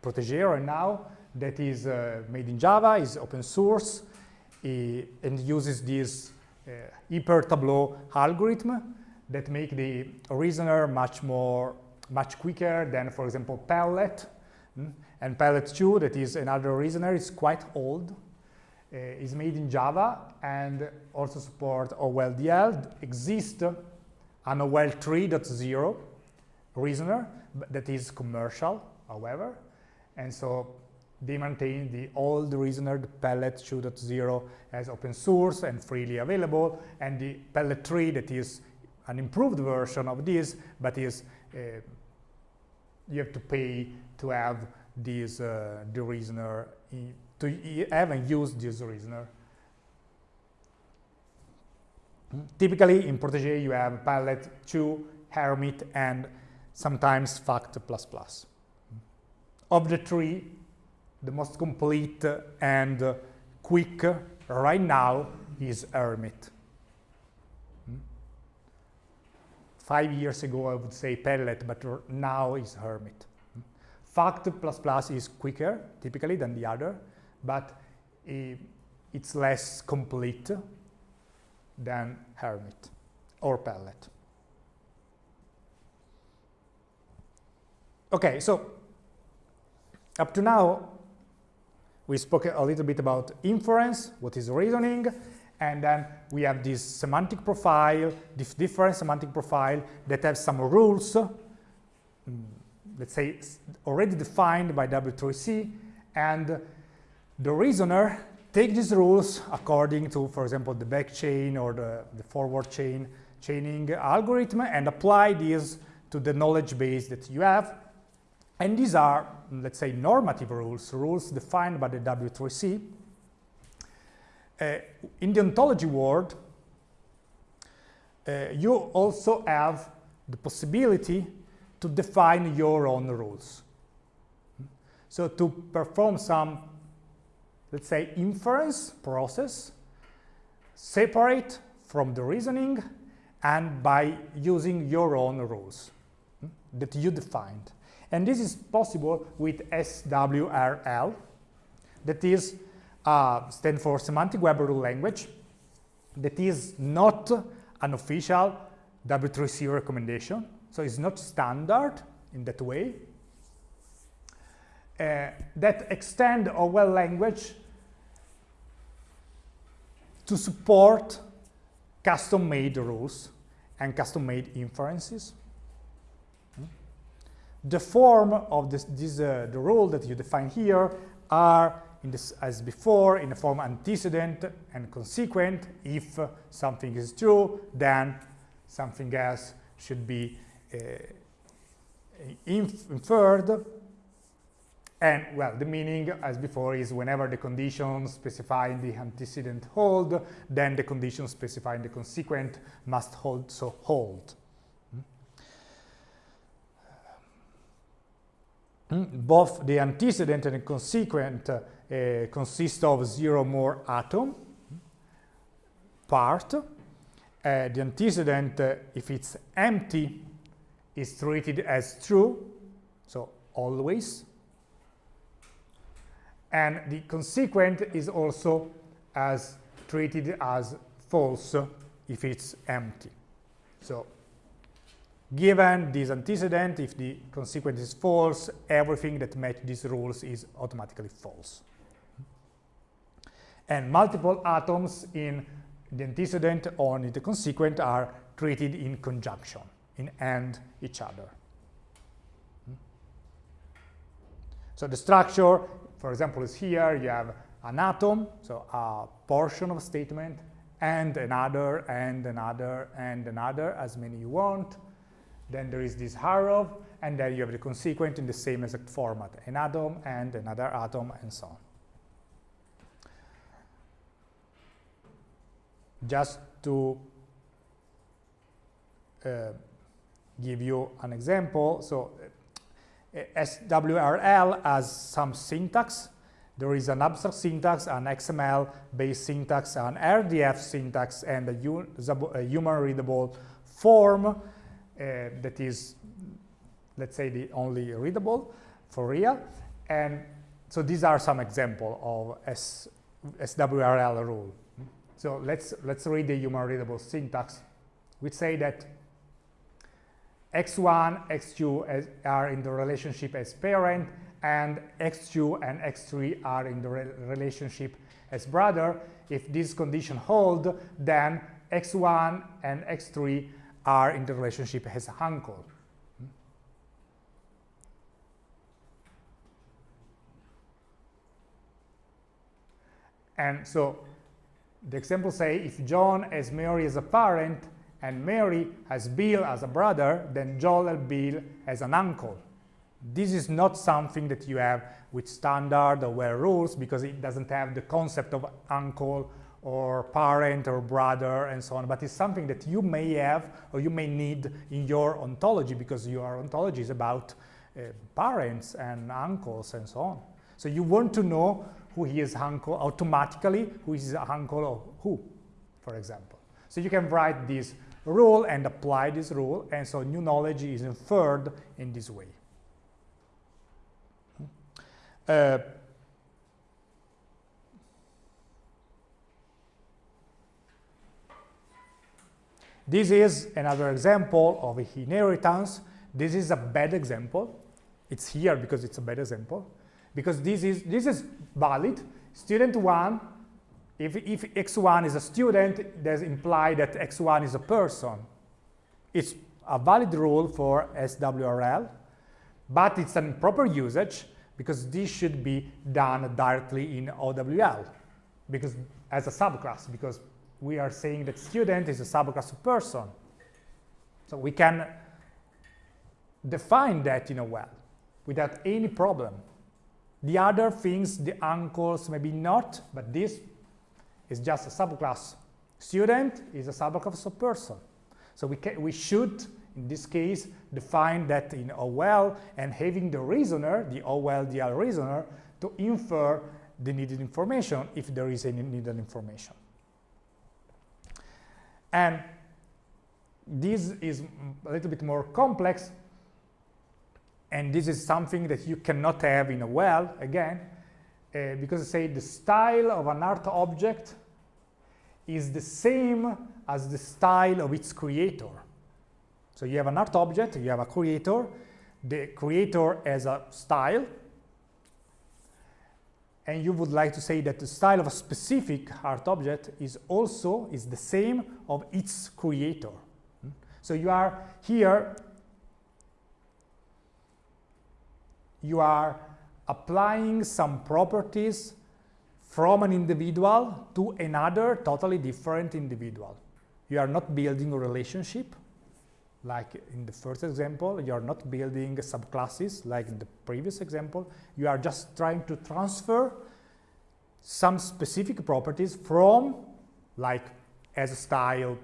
Protege right now, that is uh, made in Java, is open source, uh, and uses this uh, hyper tableau algorithm that make the reasoner much more, much quicker than, for example, Pellet. Mm? And Pellet 2, that is another reasoner, is quite old. Uh, is made in Java and also support OWL-DL. Exists an OL 3.0 reasoner that is commercial, however. And so they maintain the old reasoner, the Pellet 2.0 as open source and freely available, and the Pellet 3 that is an improved version of this, but is uh, you have to pay to have this uh, the reasoner to have and use this reasoner. Typically in Protege you have Pellet 2, Hermit, and sometimes Fact++. Of the three, the most complete and quick right now is Hermit. Five years ago, I would say pellet, but now is hermit. Fact++ plus is quicker, typically, than the other, but it's less complete than hermit or pellet. Okay, so up to now, we spoke a little bit about inference, what is reasoning, and then we have this semantic profile, this different semantic profile that has some rules, mm, let's say already defined by W3C, and the reasoner take these rules according to, for example, the back chain or the, the forward chain chaining algorithm and apply these to the knowledge base that you have. And these are, let's say, normative rules, rules defined by the W3C, uh, in the ontology world, uh, you also have the possibility to define your own rules. So to perform some, let's say, inference process, separate from the reasoning and by using your own rules hmm, that you defined. And this is possible with SWRL, that is uh, stand for Semantic Web Rule Language, that is not an official W3C recommendation, so it's not standard in that way, uh, that extend OWL language to support custom-made rules and custom-made inferences. Hmm? The form of this, this uh, the rule that you define here are this, as before in the form antecedent and consequent. If something is true, then something else should be uh, inf inferred. And well, the meaning, as before, is whenever the condition specifying the antecedent hold, then the condition specifying the consequent must hold, so hold. Hmm? Both the antecedent and the consequent uh, consist of zero more atom part. Uh, the antecedent, uh, if it's empty, is treated as true, so always and the consequent is also as treated as false if it's empty. So given this antecedent, if the consequent is false, everything that matches these rules is automatically false. And multiple atoms in the antecedent or in the consequent are treated in conjunction, in and each other. Hmm? So the structure for example, is here you have an atom, so a portion of a statement, and another, and another, and another, as many you want. Then there is this arrow, and then you have the consequent in the same exact format, an atom and another atom, and so on. Just to uh, give you an example, so SWRL has some syntax. There is an abstract syntax, an XML-based syntax, an RDF syntax, and a, human-readable form uh, that is, let's say, the only readable for real. And so these are some examples of S SWRL rule. So let's, let's read the human-readable syntax. We say that x1, x2 as, are in the relationship as parent, and x2 and x3 are in the re relationship as brother. If this condition hold, then x1 and x3 are in the relationship as uncle. And so the example say if John has Mary as a parent, and Mary has Bill as a brother, then Joel and Bill as an uncle. This is not something that you have with standard OWL rules because it doesn't have the concept of uncle or parent or brother and so on, but it's something that you may have or you may need in your ontology because your ontology is about uh, parents and uncles and so on. So you want to know who he is uncle automatically, who is uncle of who, for example. So you can write this rule and apply this rule, and so new knowledge is inferred in this way. Uh, this is another example of inheritance. This is a bad example. It's here because it's a bad example. Because this is, this is valid. Student 1 if, if x1 is a student, that implies that x1 is a person. It's a valid rule for SWRL, but it's an improper usage because this should be done directly in OWL because as a subclass, because we are saying that student is a subclass of person. So we can define that in a OWL without any problem. The other things, the uncles, maybe not, but this is just a subclass. Student is a subclass of person. So we, can, we should in this case, define that in OWL and having the reasoner, the OWL-DL reasoner, to infer the needed information if there is any needed information. And this is a little bit more complex, and this is something that you cannot have in a well, again, uh, because say the style of an art object is the same as the style of its creator. So you have an art object, you have a creator, the creator has a style, and you would like to say that the style of a specific art object is also is the same of its creator. So you are here, you are applying some properties from an individual to another totally different individual. You are not building a relationship, like in the first example, you are not building subclasses like in the previous example. You are just trying to transfer some specific properties from, like as style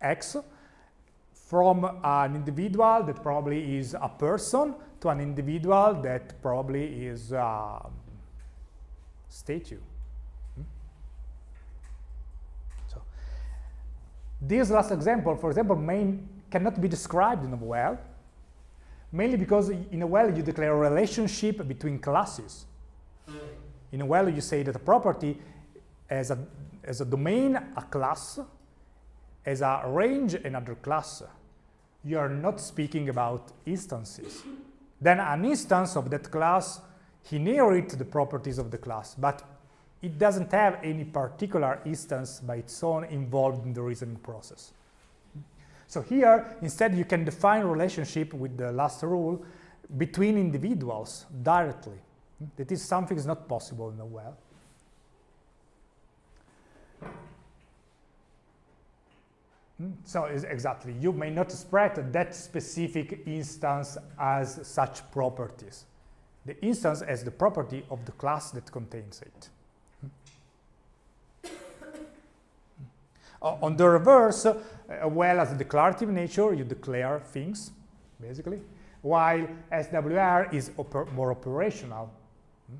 X, from an individual that probably is a person to an individual that probably is a statue. Hmm? So this last example, for example, main cannot be described in a well, mainly because in a well you declare a relationship between classes. In a well you say that a property as a, as a domain, a class, as a range, another class. You are not speaking about instances. Then an instance of that class inherits the properties of the class, but it doesn't have any particular instance by its own involved in the reasoning process. So here, instead, you can define relationship with the last rule between individuals directly. That is something is not possible in a well. Hmm? So exactly, you may not spread that specific instance as such properties. The instance has the property of the class that contains it. Uh, on the reverse, uh, well as declarative nature, you declare things, basically, while SWRL is oper more operational. Hmm?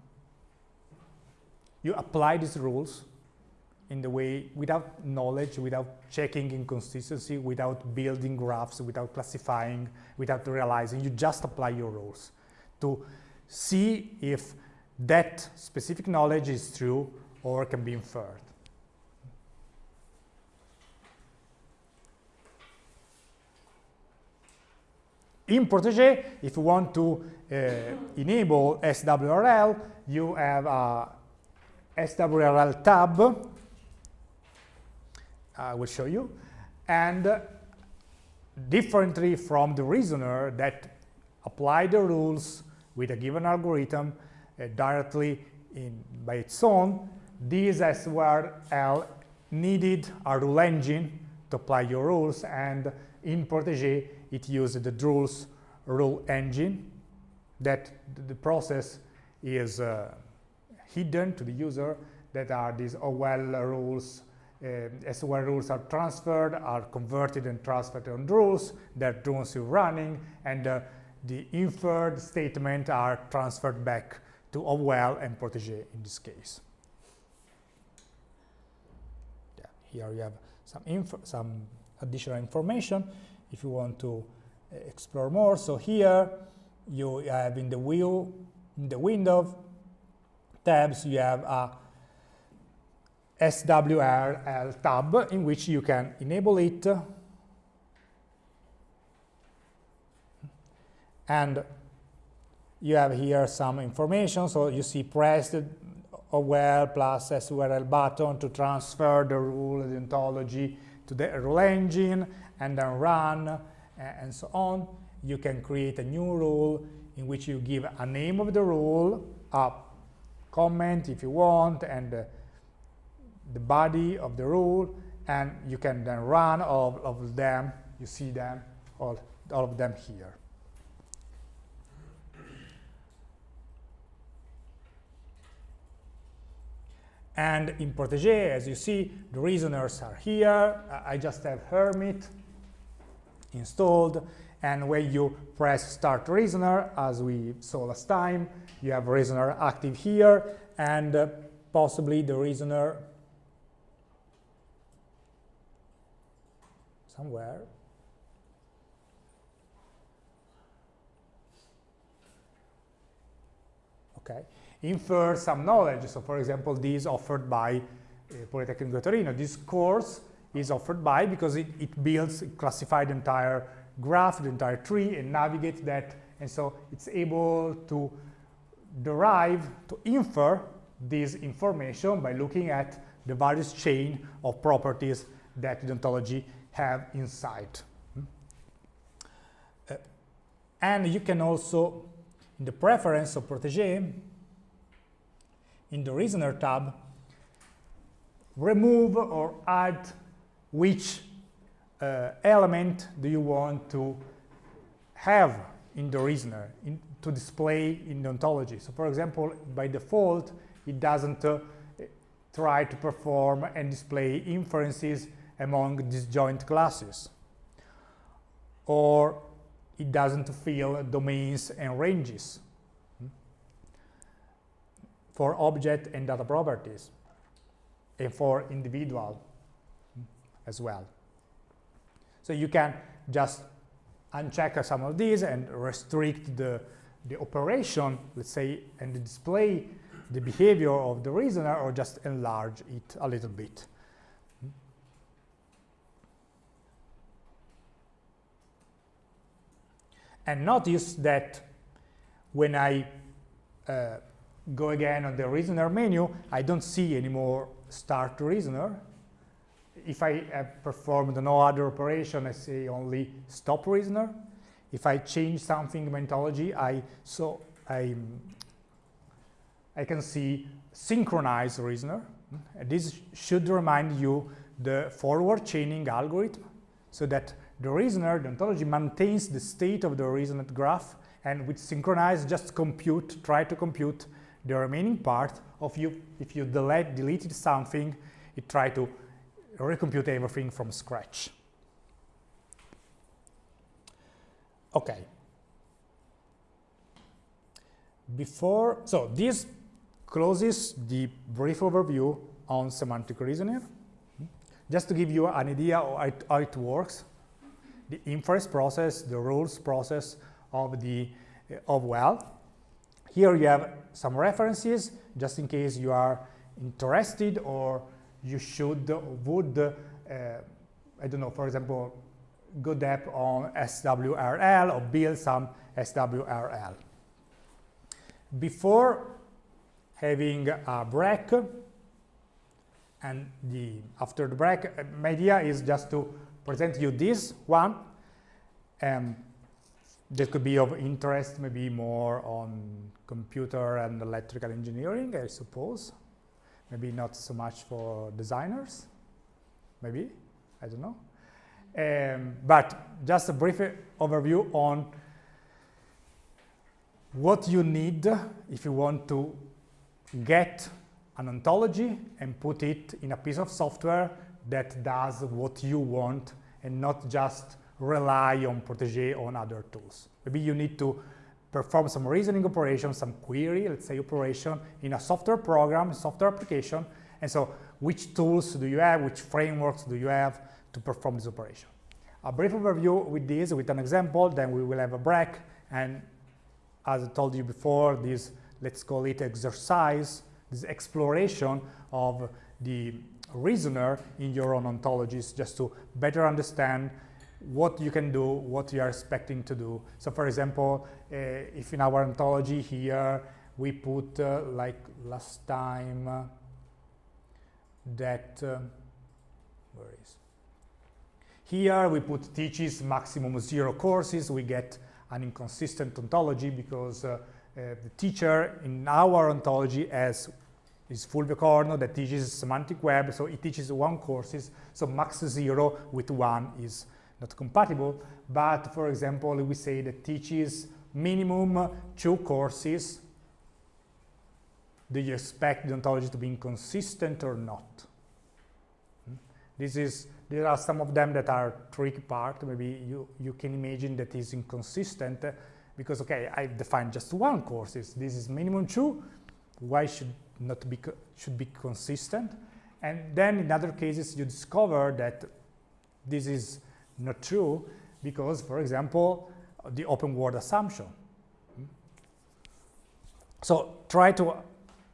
You apply these rules in the way without knowledge, without checking inconsistency, without building graphs, without classifying, without realizing. You just apply your rules to see if that specific knowledge is true or can be inferred. In Protege, if you want to uh, enable SWRL, you have a SWRL tab I will show you. And uh, differently from the reasoner that apply the rules with a given algorithm uh, directly in, by its own, this SWRL needed a rule engine to apply your rules, and in Protege it used the Drools rule engine that the process is uh, hidden to the user that are these OL rules uh, SWRL rules are transferred, are converted and transferred on rules that rules are running, and uh, the inferred statement are transferred back to OWL and Protege in this case. Yeah, here you have some, some additional information if you want to uh, explore more. So here you have in the wheel, in the window tabs, you have a SWRL tab in which you can enable it. And you have here some information. So you see press OWL plus SWRL button to transfer the rule the ontology to the rule engine and then run and so on. You can create a new rule in which you give a name of the rule a comment if you want and uh, the body of the rule and you can then run all of them. You see them all, all of them here. And in Protege as you see the reasoners are here. I just have Hermit installed. And when you press start reasoner, as we saw last time, you have reasoner active here, and uh, possibly the reasoner somewhere. Okay, infer some knowledge. So, for example, this offered by uh, Politecnico Torino. This course is offered by because it, it builds, classified the entire graph, the entire tree, and navigates that. And so it's able to derive, to infer this information by looking at the various chain of properties that the ontology have inside. Uh, and you can also, in the preference of Protege, in the Reasoner tab, remove or add which uh, element do you want to have in the reasoner in, to display in the ontology. So for example, by default, it doesn't uh, try to perform and display inferences among disjoint classes. Or it doesn't fill domains and ranges for object and data properties and for individual as well. So you can just uncheck some of these and restrict the, the operation, let's say, and display the behavior of the reasoner or just enlarge it a little bit. And notice that when I uh, go again on the reasoner menu, I don't see anymore start reasoner. If I have performed no other operation, I say only stop reasoner. If I change something in ontology, I so I I can see synchronize reasoner. And this should remind you the forward chaining algorithm so that the reasoner, the ontology, maintains the state of the reasoned graph and with synchronize just compute, try to compute the remaining part of you. If you delete, deleted something, it try to recompute everything from scratch. Okay. Before, so this closes the brief overview on semantic reasoning. Just to give you an idea of how it works, the inference process, the rules process of the of OWL. Here you have some references, just in case you are interested or you should, would, uh, I don't know, for example, go depth on SWRL or build some SWRL. Before having a break, and the after the break, my idea is just to present you this one. Um, that could be of interest, maybe more on computer and electrical engineering, I suppose. Maybe not so much for designers, maybe, I don't know. Um, but just a brief overview on what you need if you want to get an ontology and put it in a piece of software that does what you want and not just rely on Protege on other tools. Maybe you need to perform some reasoning operation, some query, let's say operation in a software program, software application, and so which tools do you have, which frameworks do you have to perform this operation. A brief overview with this, with an example, then we will have a break, and as I told you before, this, let's call it exercise, this exploration of the reasoner in your own ontologies just to better understand what you can do, what you are expecting to do. So for example, uh, if in our ontology here we put uh, like last time uh, that, uh, where is? Here we put teaches maximum zero courses, we get an inconsistent ontology because the teacher in our ontology has is Fulvio Corno that teaches semantic web, so it teaches one courses, so max zero with one is not compatible. But for example, we say that teaches minimum two courses. Do you expect the ontology to be inconsistent or not? Hmm? This is There are some of them that are tricky part. Maybe you, you can imagine that is inconsistent because, okay, I defined just one courses. This is minimum two. Why should not be should be consistent? And then in other cases, you discover that this is not true because, for example, the open world assumption. So try to,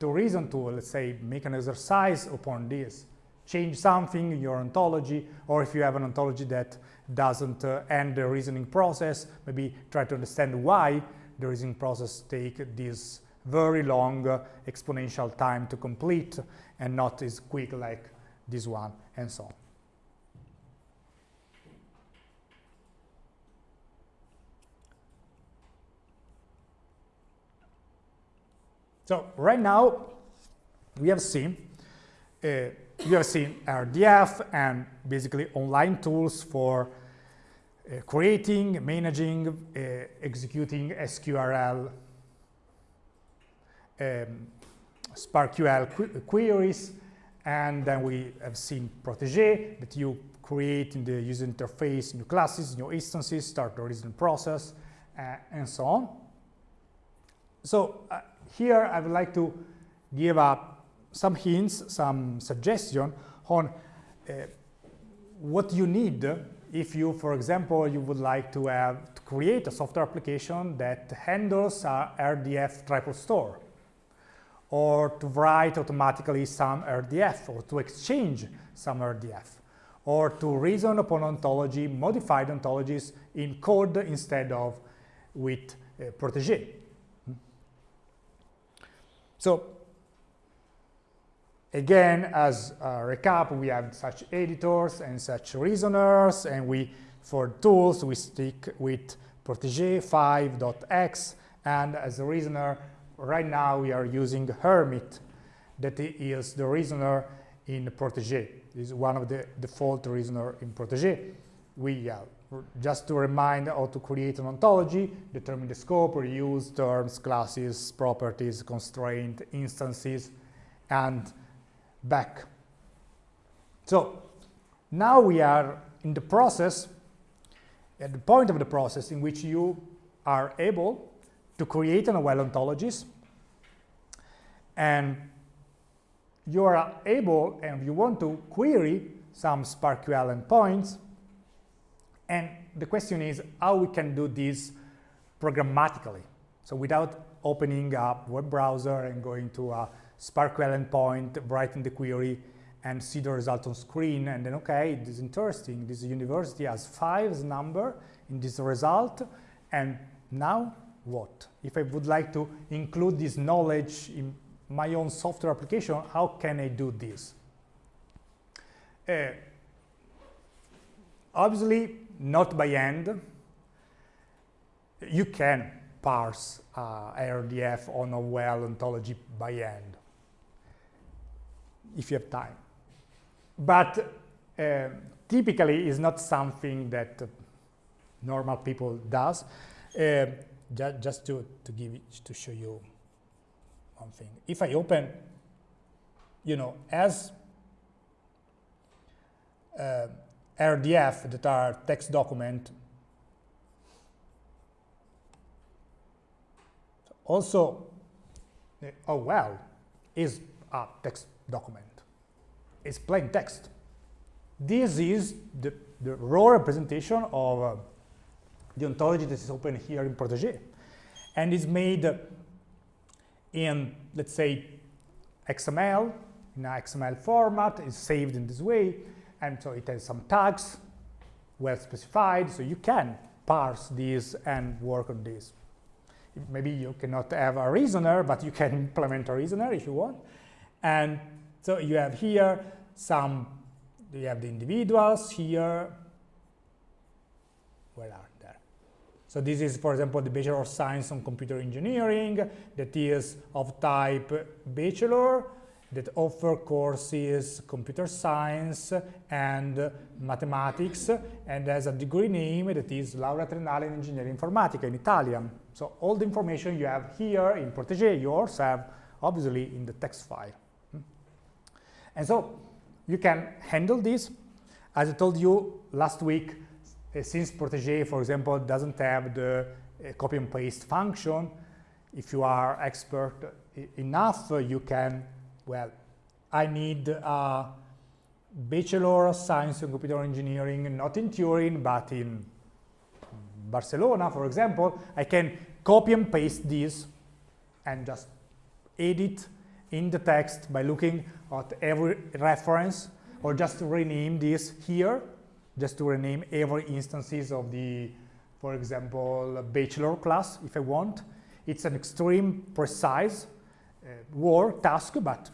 to reason to, let's say, make an exercise upon this change something in your ontology, or if you have an ontology that doesn't uh, end the reasoning process, maybe try to understand why the reasoning process take this very long uh, exponential time to complete and not as quick like this one, and so on. So right now, we have seen uh, you have seen RDF and basically online tools for uh, creating, managing, uh, executing SQRL, um, SPARQL qu queries, and then we have seen Protege that you create in the user interface new classes, new instances, start the reasoning process, uh, and so on. So uh, here I would like to give a some hints, some suggestion on uh, what you need if you, for example, you would like to have to create a software application that handles a RDF triple store or to write automatically some RDF or to exchange some RDF or to reason upon ontology, modified ontologies in code instead of with uh, Protege. Hmm. So Again, as a recap, we have such editors and such reasoners, and we, for tools, we stick with Protege 5.x, and as a reasoner, right now we are using Hermit, that is the reasoner in Protege. is one of the default reasoner in Protege. We, uh, just to remind how to create an ontology, determine the scope, reuse terms, classes, properties, constraint, instances, and back. So now we are in the process, at the point of the process in which you are able to create an OWL ontologies and you are able and you want to query some SPARQL endpoints and the question is how we can do this programmatically. So without opening up web browser and going to a SPARQL endpoint, writing the query, and see the result on screen, and then, okay, this is interesting. This university has five number in this result, and now what? If I would like to include this knowledge in my own software application, how can I do this? Uh, obviously, not by hand. You can parse uh, RDF on a OWL ontology by hand if you have time. But uh, typically is not something that normal people does. Uh, ju just to, to give it, to show you one thing. If I open, you know, as uh, RDF that are text document, also, uh, oh well, is a text document. It's plain text. This is the, the raw representation of uh, the ontology that is open here in Protege. And is made in, let's say, XML, in a XML format, is saved in this way, and so it has some tags well specified, so you can parse this and work on this. Maybe you cannot have a reasoner, but you can implement a reasoner if you want. And so you have here some, you have the individuals here. Where are? So this is, for example, the Bachelor of Science on Computer Engineering that is of type Bachelor that offer courses computer science and mathematics and has a degree name that is Laurea Triennale in Ingegneria Informatica in Italian. So all the information you have here in Protege, you also have obviously in the text file. And so you can handle this As I told you last week, since Protege, for example, doesn't have the uh, copy and paste function, if you are expert enough, you can, well, I need a Bachelor of Science in Computer Engineering, not in Turin, but in Barcelona, for example, I can copy and paste this and just edit in the text by looking at every reference or just rename this here, just to rename every instances of the, for example, bachelor class if I want. It's an extreme precise uh, work task, but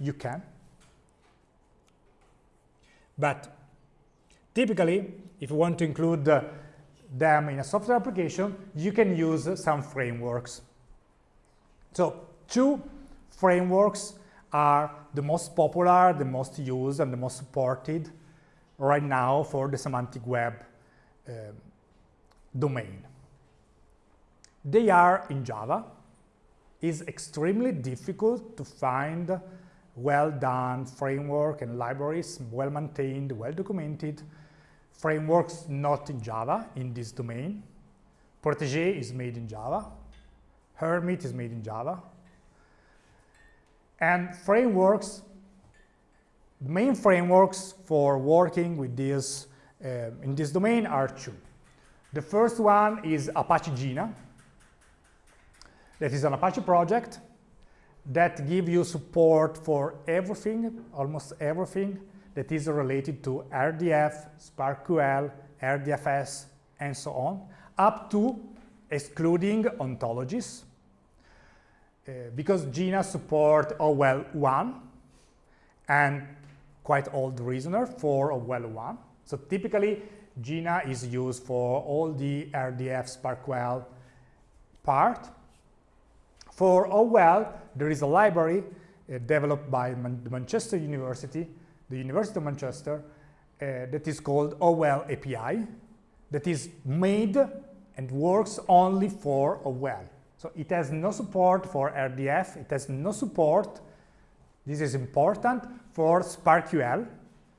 you can. But typically, if you want to include uh, them in a software application, you can use some frameworks. So two frameworks are the most popular, the most used, and the most supported right now for the semantic web uh, domain. They are in Java. It's extremely difficult to find well-done framework and libraries, well-maintained, well-documented, frameworks not in Java in this domain. Protege is made in Java. Hermit is made in Java. And frameworks, main frameworks for working with this uh, in this domain are two. The first one is Apache Jena. That is an Apache project that gives you support for everything, almost everything that is related to RDF, SPARQL, RDFS, and so on, up to excluding ontologies, uh, because Jena support OWL 1 and quite old reasoner for OWL 1. So typically, Jena is used for all the RDF SPARQL part. For OWL, there is a library uh, developed by Man the Manchester University the University of Manchester uh, that is called OWL API that is made and works only for OWL. So it has no support for RDF, it has no support, this is important, for SPARQL,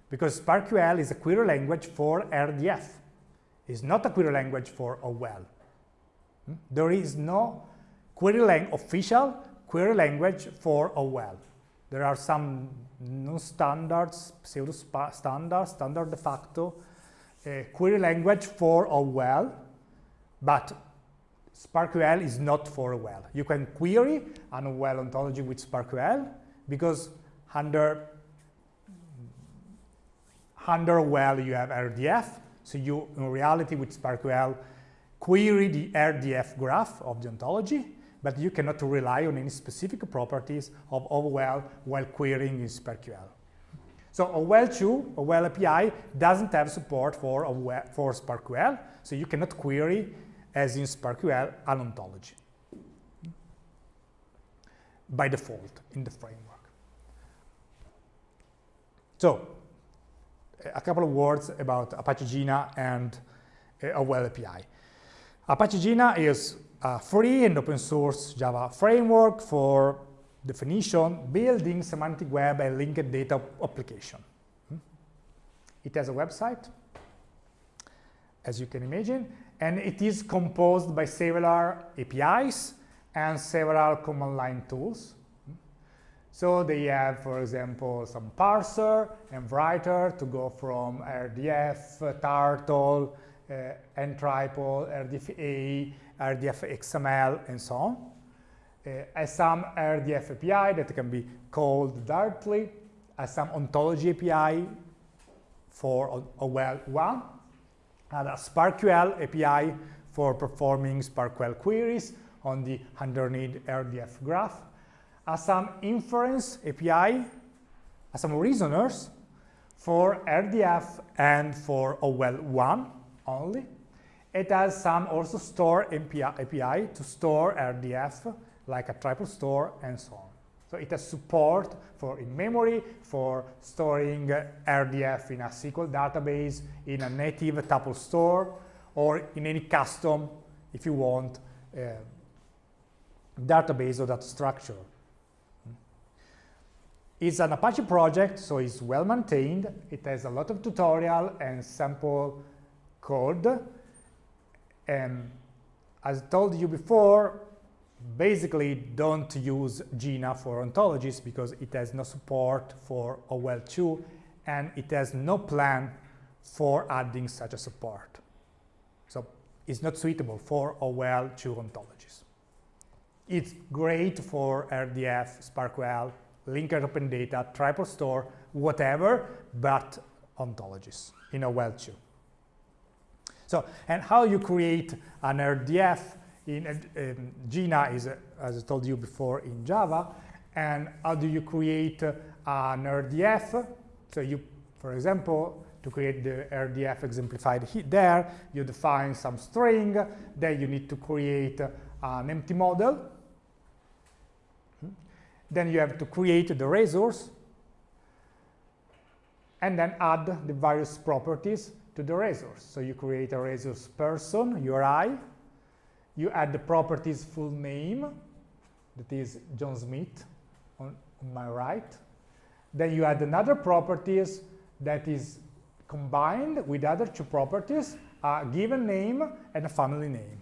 because SPARQL is a query language for RDF. It's not a query language for OWL. Hmm? There is no query lang official query language for OWL. There are some non-standards, pseudo-standards, standard de facto, uh, query language for OWL, but SPARQL is not for OWL. You can query an OWL ontology with SPARQL because under, under OWL you have RDF, so you, in reality, with SPARQL, query the RDF graph of the ontology, but you cannot rely on any specific properties of OWL while querying in SPARQL. So OWL 2, OWL API, doesn't have support for, for SPARQL, so you cannot query as in SPARQL, an ontology by default in the framework. So a couple of words about Apache Jena and uh, OWL API. Apache Jena is a free and open source Java framework for definition, building semantic web and linked data application. Hmm? It has a website, as you can imagine, and it is composed by several APIs and several command line tools. So they have, for example, some parser and writer to go from RDF, Turtle, uh, NTRIPLE, RDFA, RDF XML, and so on. Uh, as some RDF API that can be called directly, as some ontology API for OWL 1, and a SPARQL API for performing SPARQL queries on the underneath RDF graph, as some inference API, as some reasoners for RDF and for OWL 1 only, it has some also store API to store RDF, like a triple store and so on. So it has support for in-memory, for storing RDF in a SQL database, in a native tuple store, or in any custom, if you want, uh, database or data structure. It's an Apache project, so it's well maintained. It has a lot of tutorial and sample code. And as I told you before, basically don't use Jena for ontologies because it has no support for OWL2 and it has no plan for adding such a support. So it's not suitable for OWL2 ontologies. It's great for RDF, SPARQL, linked open data, triple store, whatever, but ontologies in OWL2. So, and how you create an RDF in um, Jena is, uh, as I told you before, in Java. And how do you create uh, an RDF? So you, for example, to create the RDF exemplified there, you define some string, then you need to create uh, an empty model. Then you have to create the resource, and then add the various properties to the resource. So you create a resource person, URI, you add the properties full name, that is John Smith on, on my right. Then you add another properties that is combined with other two properties, a given name and a family name.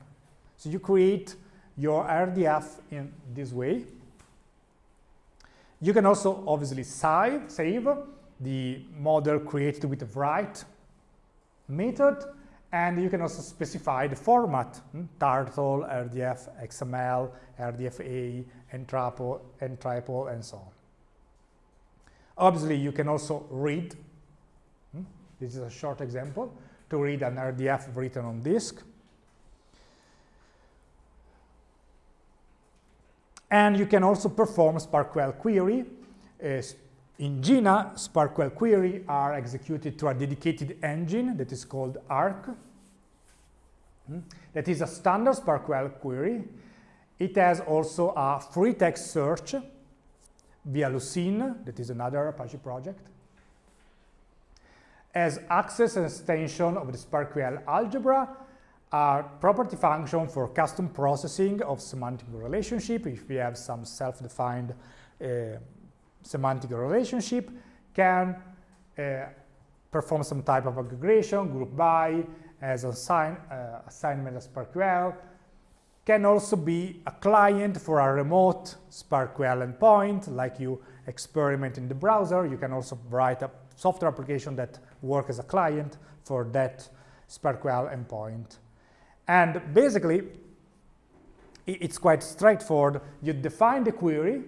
So you create your RDF in this way. You can also obviously save, save the model created with the write method and you can also specify the format, hmm? Turtle, RDF, XML, RDFA, NTRAPO, NTRIPLE, and so on. Obviously, you can also read, hmm? this is a short example, to read an RDF written on disk. And you can also perform SPARQL query, uh, in Jena, SPARQL query are executed through a dedicated engine that is called ARQ. Hmm? That is a standard SPARQL query. It has also a free text search via Lucene, that is another Apache project. As access and extension of the SPARQL algebra, a property function for custom processing of semantic relationship if we have some self-defined uh, semantic relationship can uh, perform some type of aggregation, group by, as assign, uh, assignment of SPARQL, can also be a client for a remote SPARQL endpoint, like you experiment in the browser. You can also write a software application that works as a client for that SPARQL endpoint. And basically, it's quite straightforward. You define the query,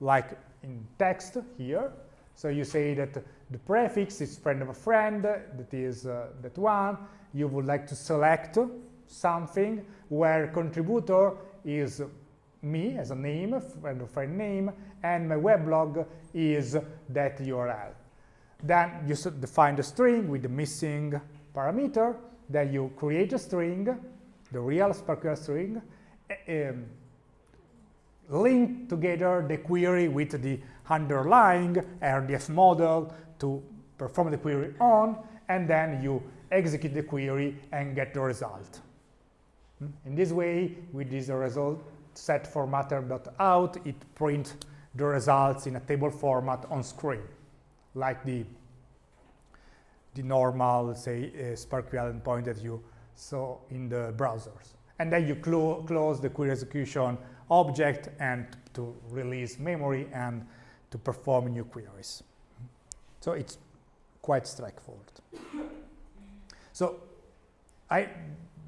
like in text here. So you say that the prefix is friend of a friend, that is uh, that one. You would like to select something where contributor is me as a name, friend of friend name, and my weblog is that URL. Then you define the string with the missing parameter, then you create a string, the real SPARQL string, um, link together the query with the underlying RDF model to perform the query on, and then you execute the query and get the result. Hmm? In this way, with this result set formatter.out, it prints the results in a table format on screen, like the, the normal, say, uh, SPARQL endpoint that you saw in the browsers. And then you clo close the query execution object and to release memory and to perform new queries. So it's quite straightforward. So I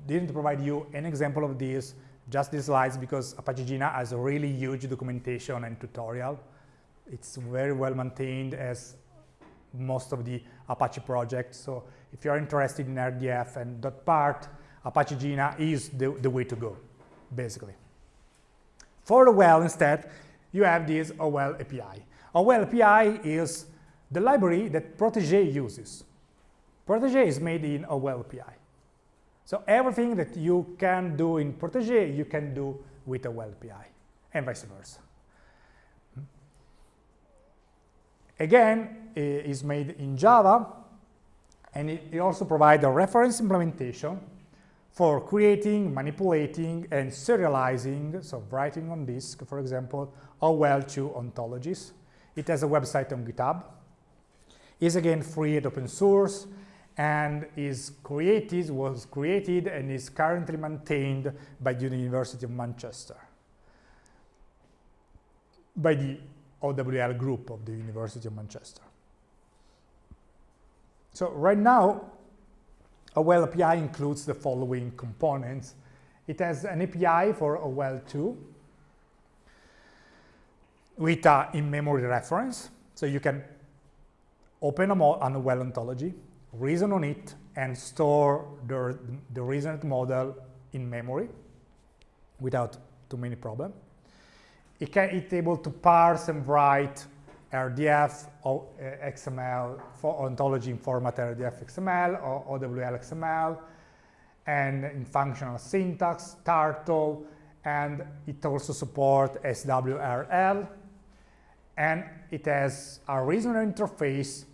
didn't provide you an example of this, just these slides, because Apache Jena has a really huge documentation and tutorial. It's very well maintained as most of the Apache projects. So if you're interested in RDF and that .part, Apache Jena is the, the way to go, basically. For OWL instead, you have this OWL API. OWL API is the library that Protege uses. Protege is made in OWL API. So everything that you can do in Protege, you can do with OWL API, and vice versa. Again, Eh, is made in Java, and it also provides a reference implementation for creating, manipulating, and serializing, so writing on disk, for example, OWL2 ontologies. It has a website on GitHub. Is again free and open source and is created, was created and is currently maintained by the University of Manchester, by the OWL group of the University of Manchester. So right now, a OWL API includes the following components. It has an API for OWL2 with an in-memory reference. So you can open a an OWL ontology, reason on it, and store the, the reasoned model in memory without too many problems. It can, it's able to parse and write RDF uh, XML for ontology in format RDF XML or OWL XML, and in functional syntax, Turtle, and it also supports SWRL, and it has a reasoner interface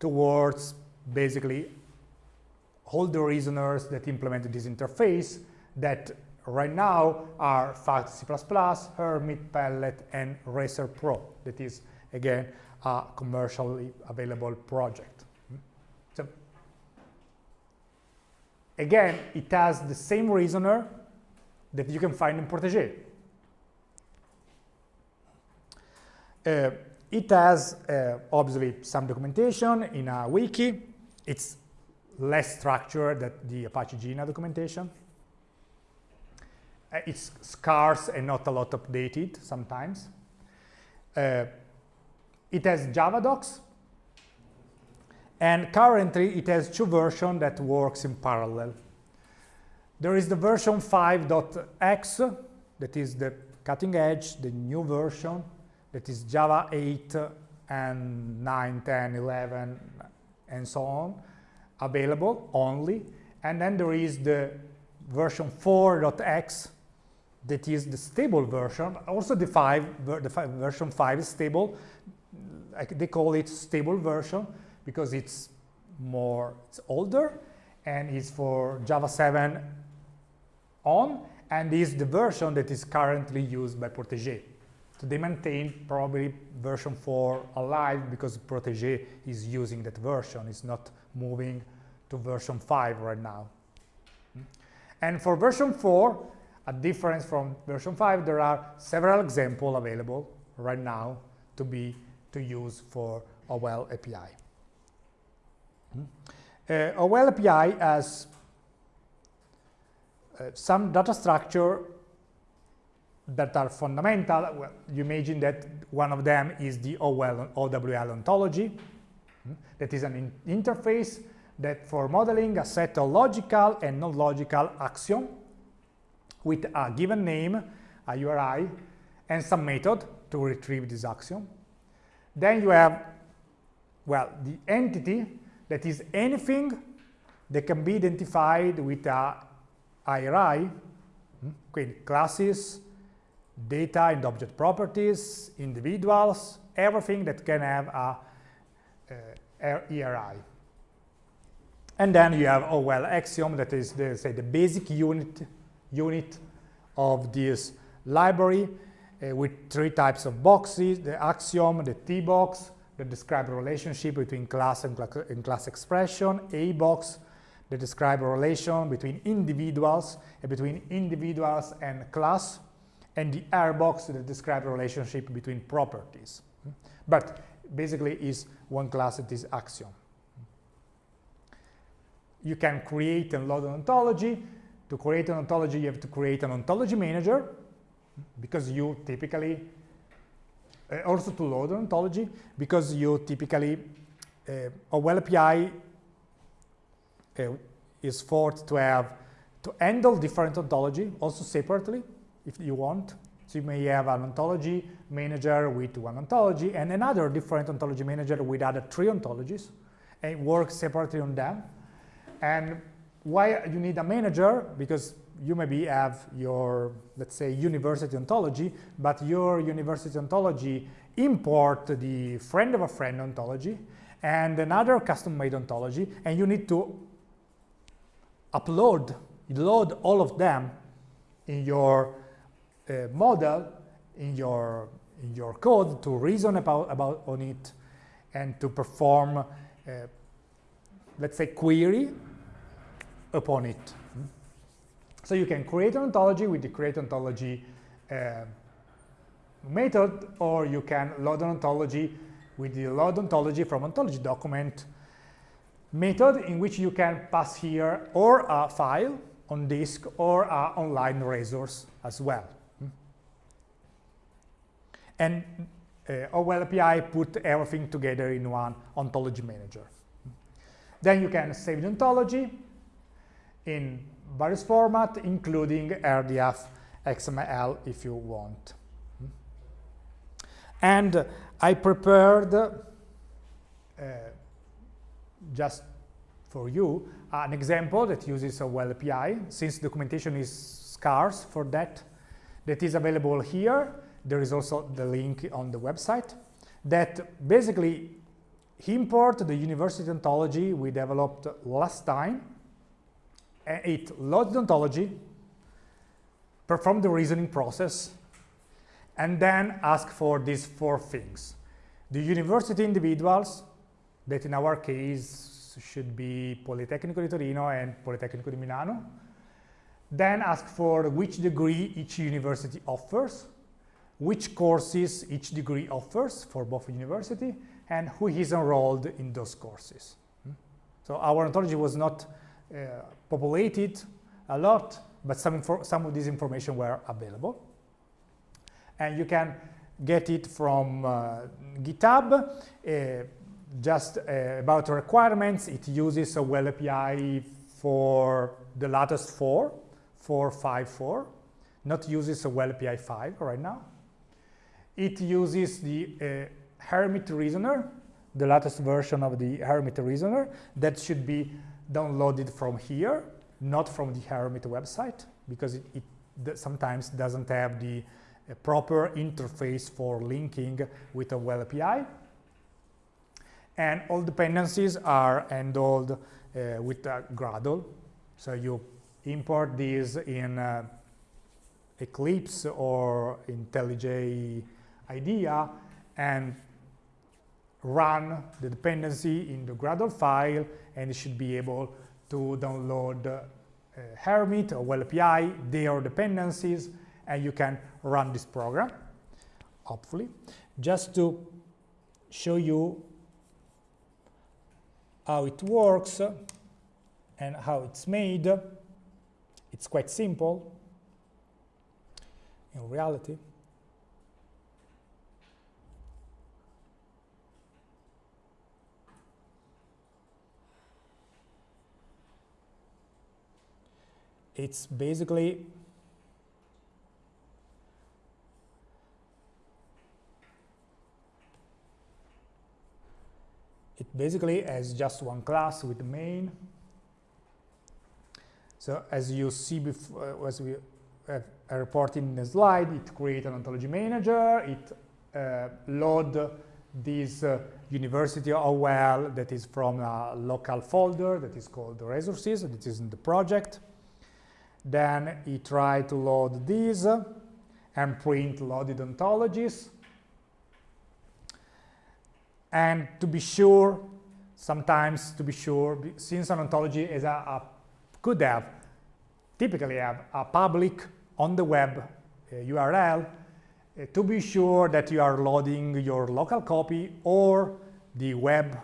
towards basically all the reasoners that implemented this interface that right now are FACT C++, Hermit, Pellet, and Racer Pro. That is, again, a commercially available project. So, again, it has the same reasoner that you can find in Protege. Uh, it has uh, obviously some documentation in a wiki. It's less structured than the Apache Jena documentation. Uh, it's scarce and not a lot updated sometimes. Uh, it has Java docs, and currently it has two versions that works in parallel. There is the version 5.x, that is the cutting edge, the new version, that is Java 8 and 9, 10, 11, and so on, available only. And then there is the version 4.x, that is the stable version. Also the 5, the five, version 5 is stable. They call it stable version because it's more, it's older and it's for Java 7 on and is the version that is currently used by Protege. So they maintain probably version 4 alive because Protege is using that version. It's not moving to version 5 right now. Hmm? And for version 4, a difference from version 5, there are several examples available right now to be to use for OWL API. Uh, OWL API has uh, some data structure that are fundamental. Well, you imagine that one of them is the OWL, OWL ontology. Hmm? That is an in interface that for modeling a set of logical and non-logical axiom with a given name, a URI, and some method to retrieve this axiom. Then you have, well, the entity that is anything that can be identified with a IRI, okay, hmm? classes, data and object properties, individuals, everything that can have a, uh, IRI. And then you have, oh well, axiom that is the, say, the basic unit, unit of this library uh, with three types of boxes, the axiom, the T box, that describe a relationship between class and, cl and class expression, A box, that describe a relation between individuals and between individuals and class, and the R box that describe a relationship between properties. But basically is one class that is axiom. You can create and load an ontology. To create an ontology, you have to create an ontology manager because you typically, uh, also to load an ontology, because you typically, uh, OWL API uh, is forced to have to handle different ontology also separately if you want. So you may have an ontology manager with one ontology and another different ontology manager with other three ontologies and work separately on them. And why you need a manager? Because you maybe have your, let's say, university ontology, but your university ontology import the friend of a friend ontology and another custom-made ontology, and you need to upload, load all of them in your uh, model in your in your code to reason about, about on it and to perform, uh, let's say, query upon it. So you can create an ontology with the create ontology uh, method, or you can load an ontology with the load ontology from ontology document method in which you can pass here or a file on disk or a online resource as well. And uh, OWL API put everything together in one ontology manager. Then you can save the ontology in various formats, including RDF, XML if you want. And I prepared, uh, just for you, an example that uses a OWL API, since documentation is scarce for that, that is available here. There is also the link on the website that basically import the university ontology we developed last time. It loads the ontology, perform the reasoning process, and then ask for these four things. The university individuals, that in our case should be Politecnico di Torino and Politecnico di Milano. Then ask for which degree each university offers, which courses each degree offers for both university, and who is enrolled in those courses. Hmm? So our ontology was not populated a lot, but some, some of this information were available. And you can get it from uh, GitHub. Uh, just uh, about requirements, it uses a OWL API for the latest 4, 4.5.4, not uses a OWL API 5 right now. It uses the uh, Hermit Reasoner, the latest version of the Hermit Reasoner, that should be downloaded from here, not from the Hermit website, because it, it sometimes doesn't have the uh, proper interface for linking with a OWL API. And all dependencies are handled uh, with uh, Gradle. So you import these in uh, Eclipse or IntelliJ IDEA and run the dependency in the Gradle file and it should be able to download uh, Hermit or OWL API, their dependencies, and you can run this program, hopefully. Just to show you how it works and how it's made, it's quite simple in reality. It's basically it basically has just one class with main. So as you see before, uh, as we have reported in the slide, it creates an ontology manager, it uh, load this uh, university OWL that is from a local folder that is called resources, that is in the project. Then he tried to load these and print loaded ontologies. And to be sure, sometimes to be sure, since an ontology is a, a could have, typically have a public on the web uh, URL, uh, to be sure that you are loading your local copy or the web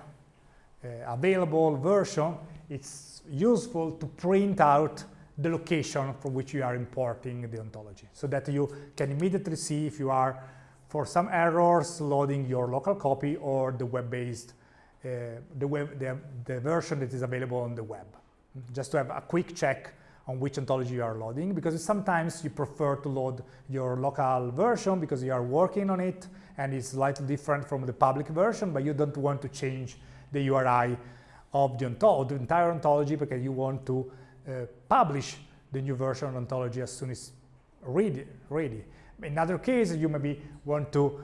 uh, available version, it's useful to print out the location from which you are importing the ontology so that you can immediately see if you are, for some errors, loading your local copy or the web-based, uh, the, web, the, the version that is available on the web. Just to have a quick check on which ontology you are loading because sometimes you prefer to load your local version because you are working on it and it's slightly different from the public version but you don't want to change the URI of the, of the entire ontology because you want to uh, publish the new version of ontology as soon as ready. ready. In other cases, you maybe want to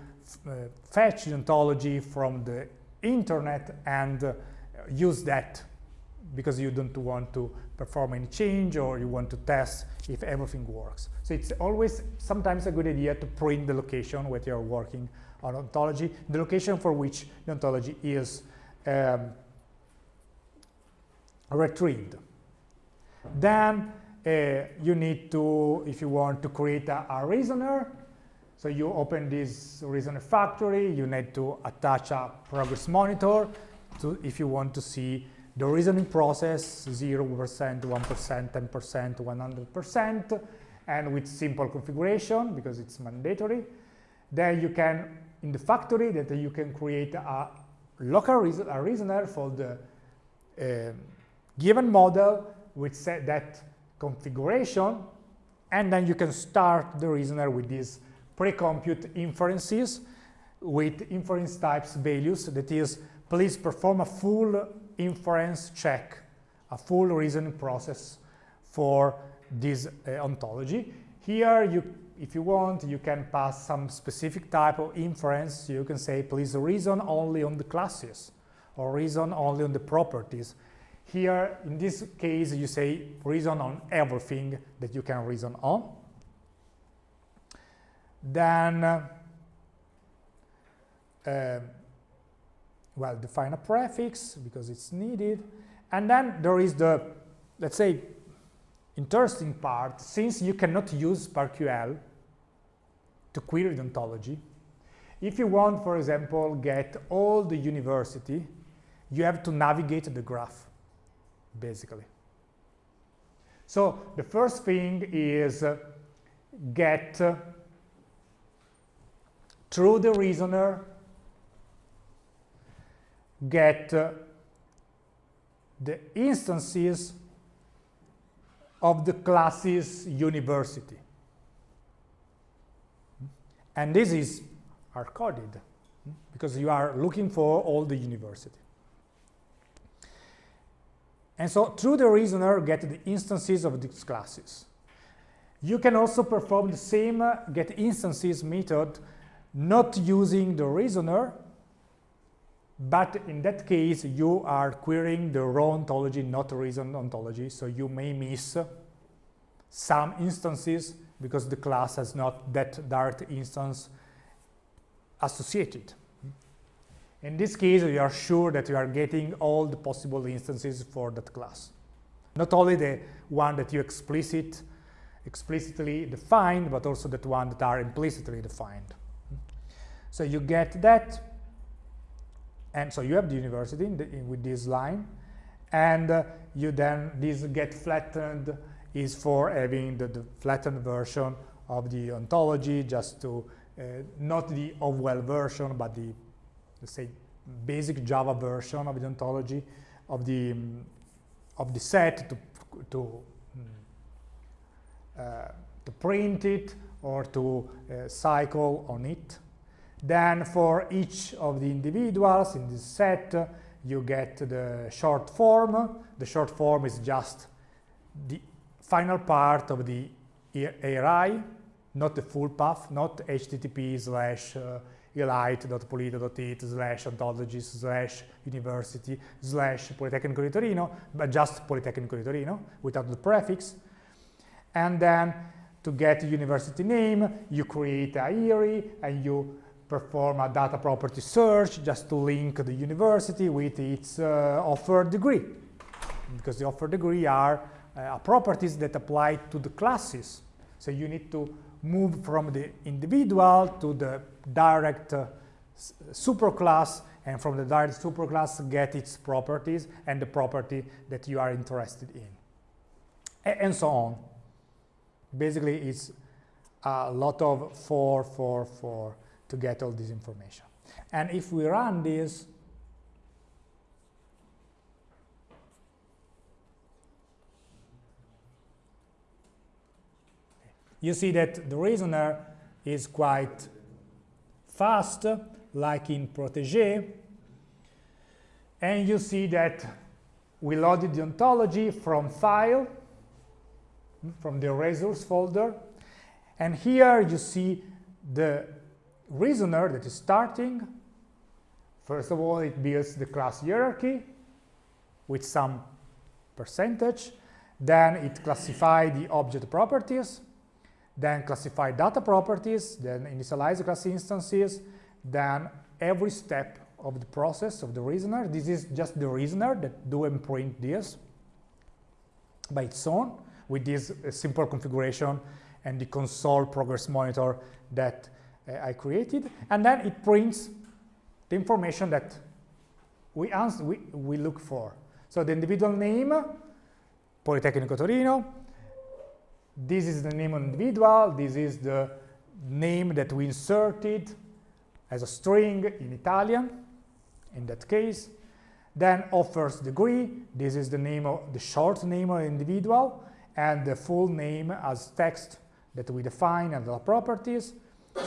uh, fetch the ontology from the internet and uh, use that because you don't want to perform any change or you want to test if everything works. So it's always sometimes a good idea to print the location where you're working on ontology, the location for which the ontology is um, retrieved. Then uh, you need to, if you want to create a, a reasoner, so you open this reasoner factory, you need to attach a progress monitor to, if you want to see the reasoning process 0%, 1%, 10%, 100%, and with simple configuration because it's mandatory. Then you can, in the factory, that you can create a local reason, a reasoner for the uh, given model with set that configuration, and then you can start the reasoner with these pre-compute inferences with inference types values, that is, please perform a full inference check, a full reasoning process for this uh, ontology. Here, you, if you want, you can pass some specific type of inference. You can say, please reason only on the classes or reason only on the properties. Here, in this case, you say reason on everything that you can reason on. Then, uh, uh, well, define a prefix because it's needed. And then there is the, let's say, interesting part, since you cannot use SPARQL to query the ontology, if you want, for example, get all the university, you have to navigate the graph, basically. So the first thing is uh, get uh, through the reasoner get uh, the instances of the classes university. And this is hard-coded because you are looking for all the university. And so through the reasoner, get the instances of these classes. You can also perform the same uh, get instances method not using the reasoner, but in that case, you are querying the raw ontology, not reason ontology. So you may miss some instances because the class has not that direct instance associated. In this case, you are sure that you are getting all the possible instances for that class. Not only the one that you explicit, explicitly defined, but also that one that are implicitly defined. So you get that and so you have the university in the, in, with this line, and uh, you then, this get flattened is for having the, the, flattened version of the ontology, just to, uh, not the Obwell version, but the, let's say, basic Java version of the ontology of the, um, of the set to, to, um, uh, to print it or to uh, cycle on it. Then for each of the individuals in this set, you get the short form. The short form is just the final part of the IRI, not the full path, not http slash uh, elite.polito.it slash ontologies slash university slash Politecnico di Torino, but just Politecnico di Torino without the prefix. And then to get the university name, you create a IRI and you perform a data property search just to link the university with its uh, offered degree because the offered degree are uh, properties that apply to the classes so you need to move from the individual to the direct uh, superclass and from the direct superclass get its properties and the property that you are interested in A and so on basically it's a lot of 4 4 4 to get all this information. And if we run this, you see that the reasoner is quite fast, like in Protege, and you see that we loaded the ontology from file, hmm, from the resource folder, and here you see the reasoner that is starting, first of all, it builds the class hierarchy with some percentage, then it classify the object properties, then classify data properties, then initialize the class instances, then every step of the process of the reasoner. This is just the reasoner that do print this by its own with this uh, simple configuration and the console progress monitor that uh, I created. And then it prints the information that we, we, we look for. So the individual name, Politecnico Torino, this is the name of individual, this is the name that we inserted as a string in Italian, in that case. Then offers degree, this is the name of the short name of individual, and the full name as text that we define and the properties.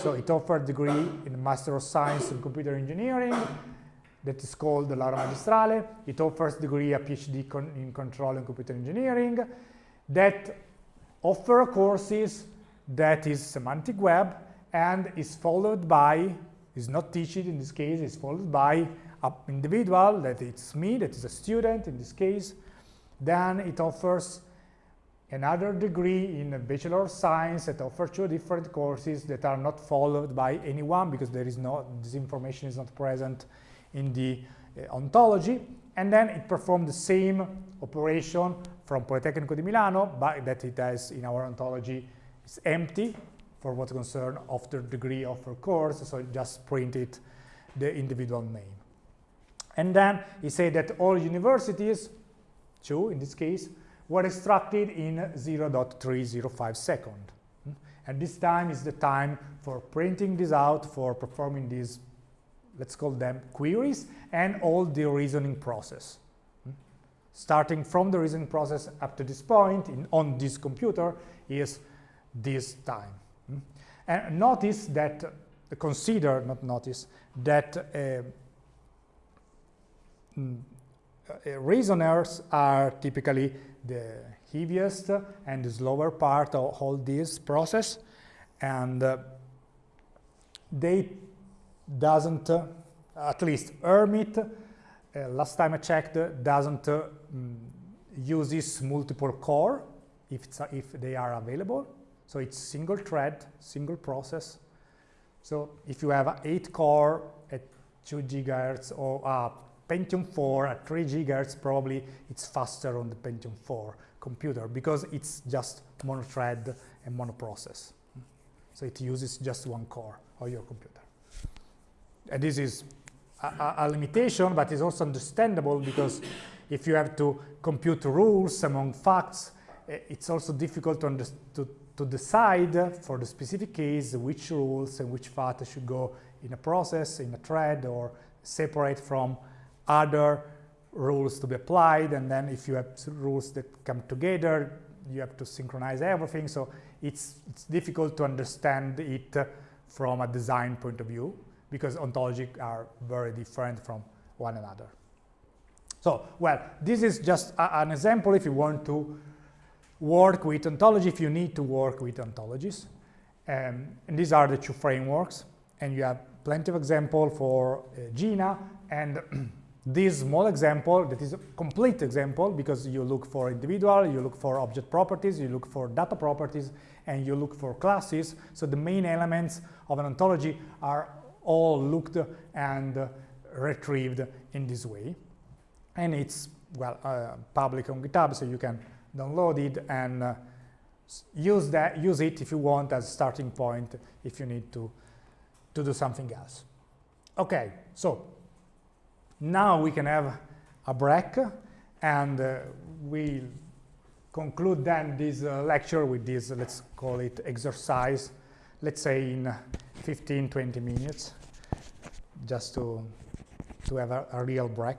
So it offers degree in Master of Science in Computer Engineering, that is called the Laurea Magistrale. It offers degree a PhD con in Control and Computer Engineering, that offer courses that is semantic web and is followed by, is not taught in this case, is followed by an individual, that it's me, that is a student in this case. Then it offers another degree in a Bachelor of Science that offers two different courses that are not followed by anyone because there is no, this information is not present in the uh, ontology. And then it performs the same operation from Politecnico di Milano, but that it has in our ontology is empty for what concerns of the degree offer course, so it just printed the individual name. And then he said that all universities, two in this case, were extracted in 0.305 second. And this time is the time for printing this out, for performing these, let's call them queries, and all the reasoning process. Starting from the reasoning process up to this point in, on this computer is this time. And notice that, consider, not notice, that uh, mm, uh, reasoners are typically the heaviest and the slower part of all this process and uh, they doesn't uh, at least HermiT uh, last time I checked doesn't mm, use this multiple core if, if they are available so it's single thread single process so if you have 8 core at 2 gigahertz or a Pentium 4 at 3 gigahertz, probably it's faster on the Pentium 4 computer because it's just mono-thread and mono process. So it uses just one core of your computer. And this is a, a, limitation, but it's also understandable because if you have to compute rules among facts, eh, it's also difficult to, to, to decide for the specific case which rules and which facts should go in a process, in a thread, or separate from other rules to be applied. And then if you have rules that come together you have to synchronize everything. So it's it's difficult to understand it from a design point of view because ontologies are very different from one another so well this is just a, an example if you want to work with ontology if you need to work with ontologies um, and these are the two frameworks and you have plenty of example for uh, Jena and this small example that is a complete example because you look for individual, you look for object properties, you look for data properties, and you look for classes. So the main elements of an ontology are all looked and retrieved in this way. And it's, well, uh, public on GitHub, so you can download it and uh, use, that, use it if you want as a starting point if you need to, to do something else. Okay, so now we can have a break and uh, we conclude then this uh, lecture with this, let's call it exercise, let's say in 15, 20 minutes, just to, to have a, a real break.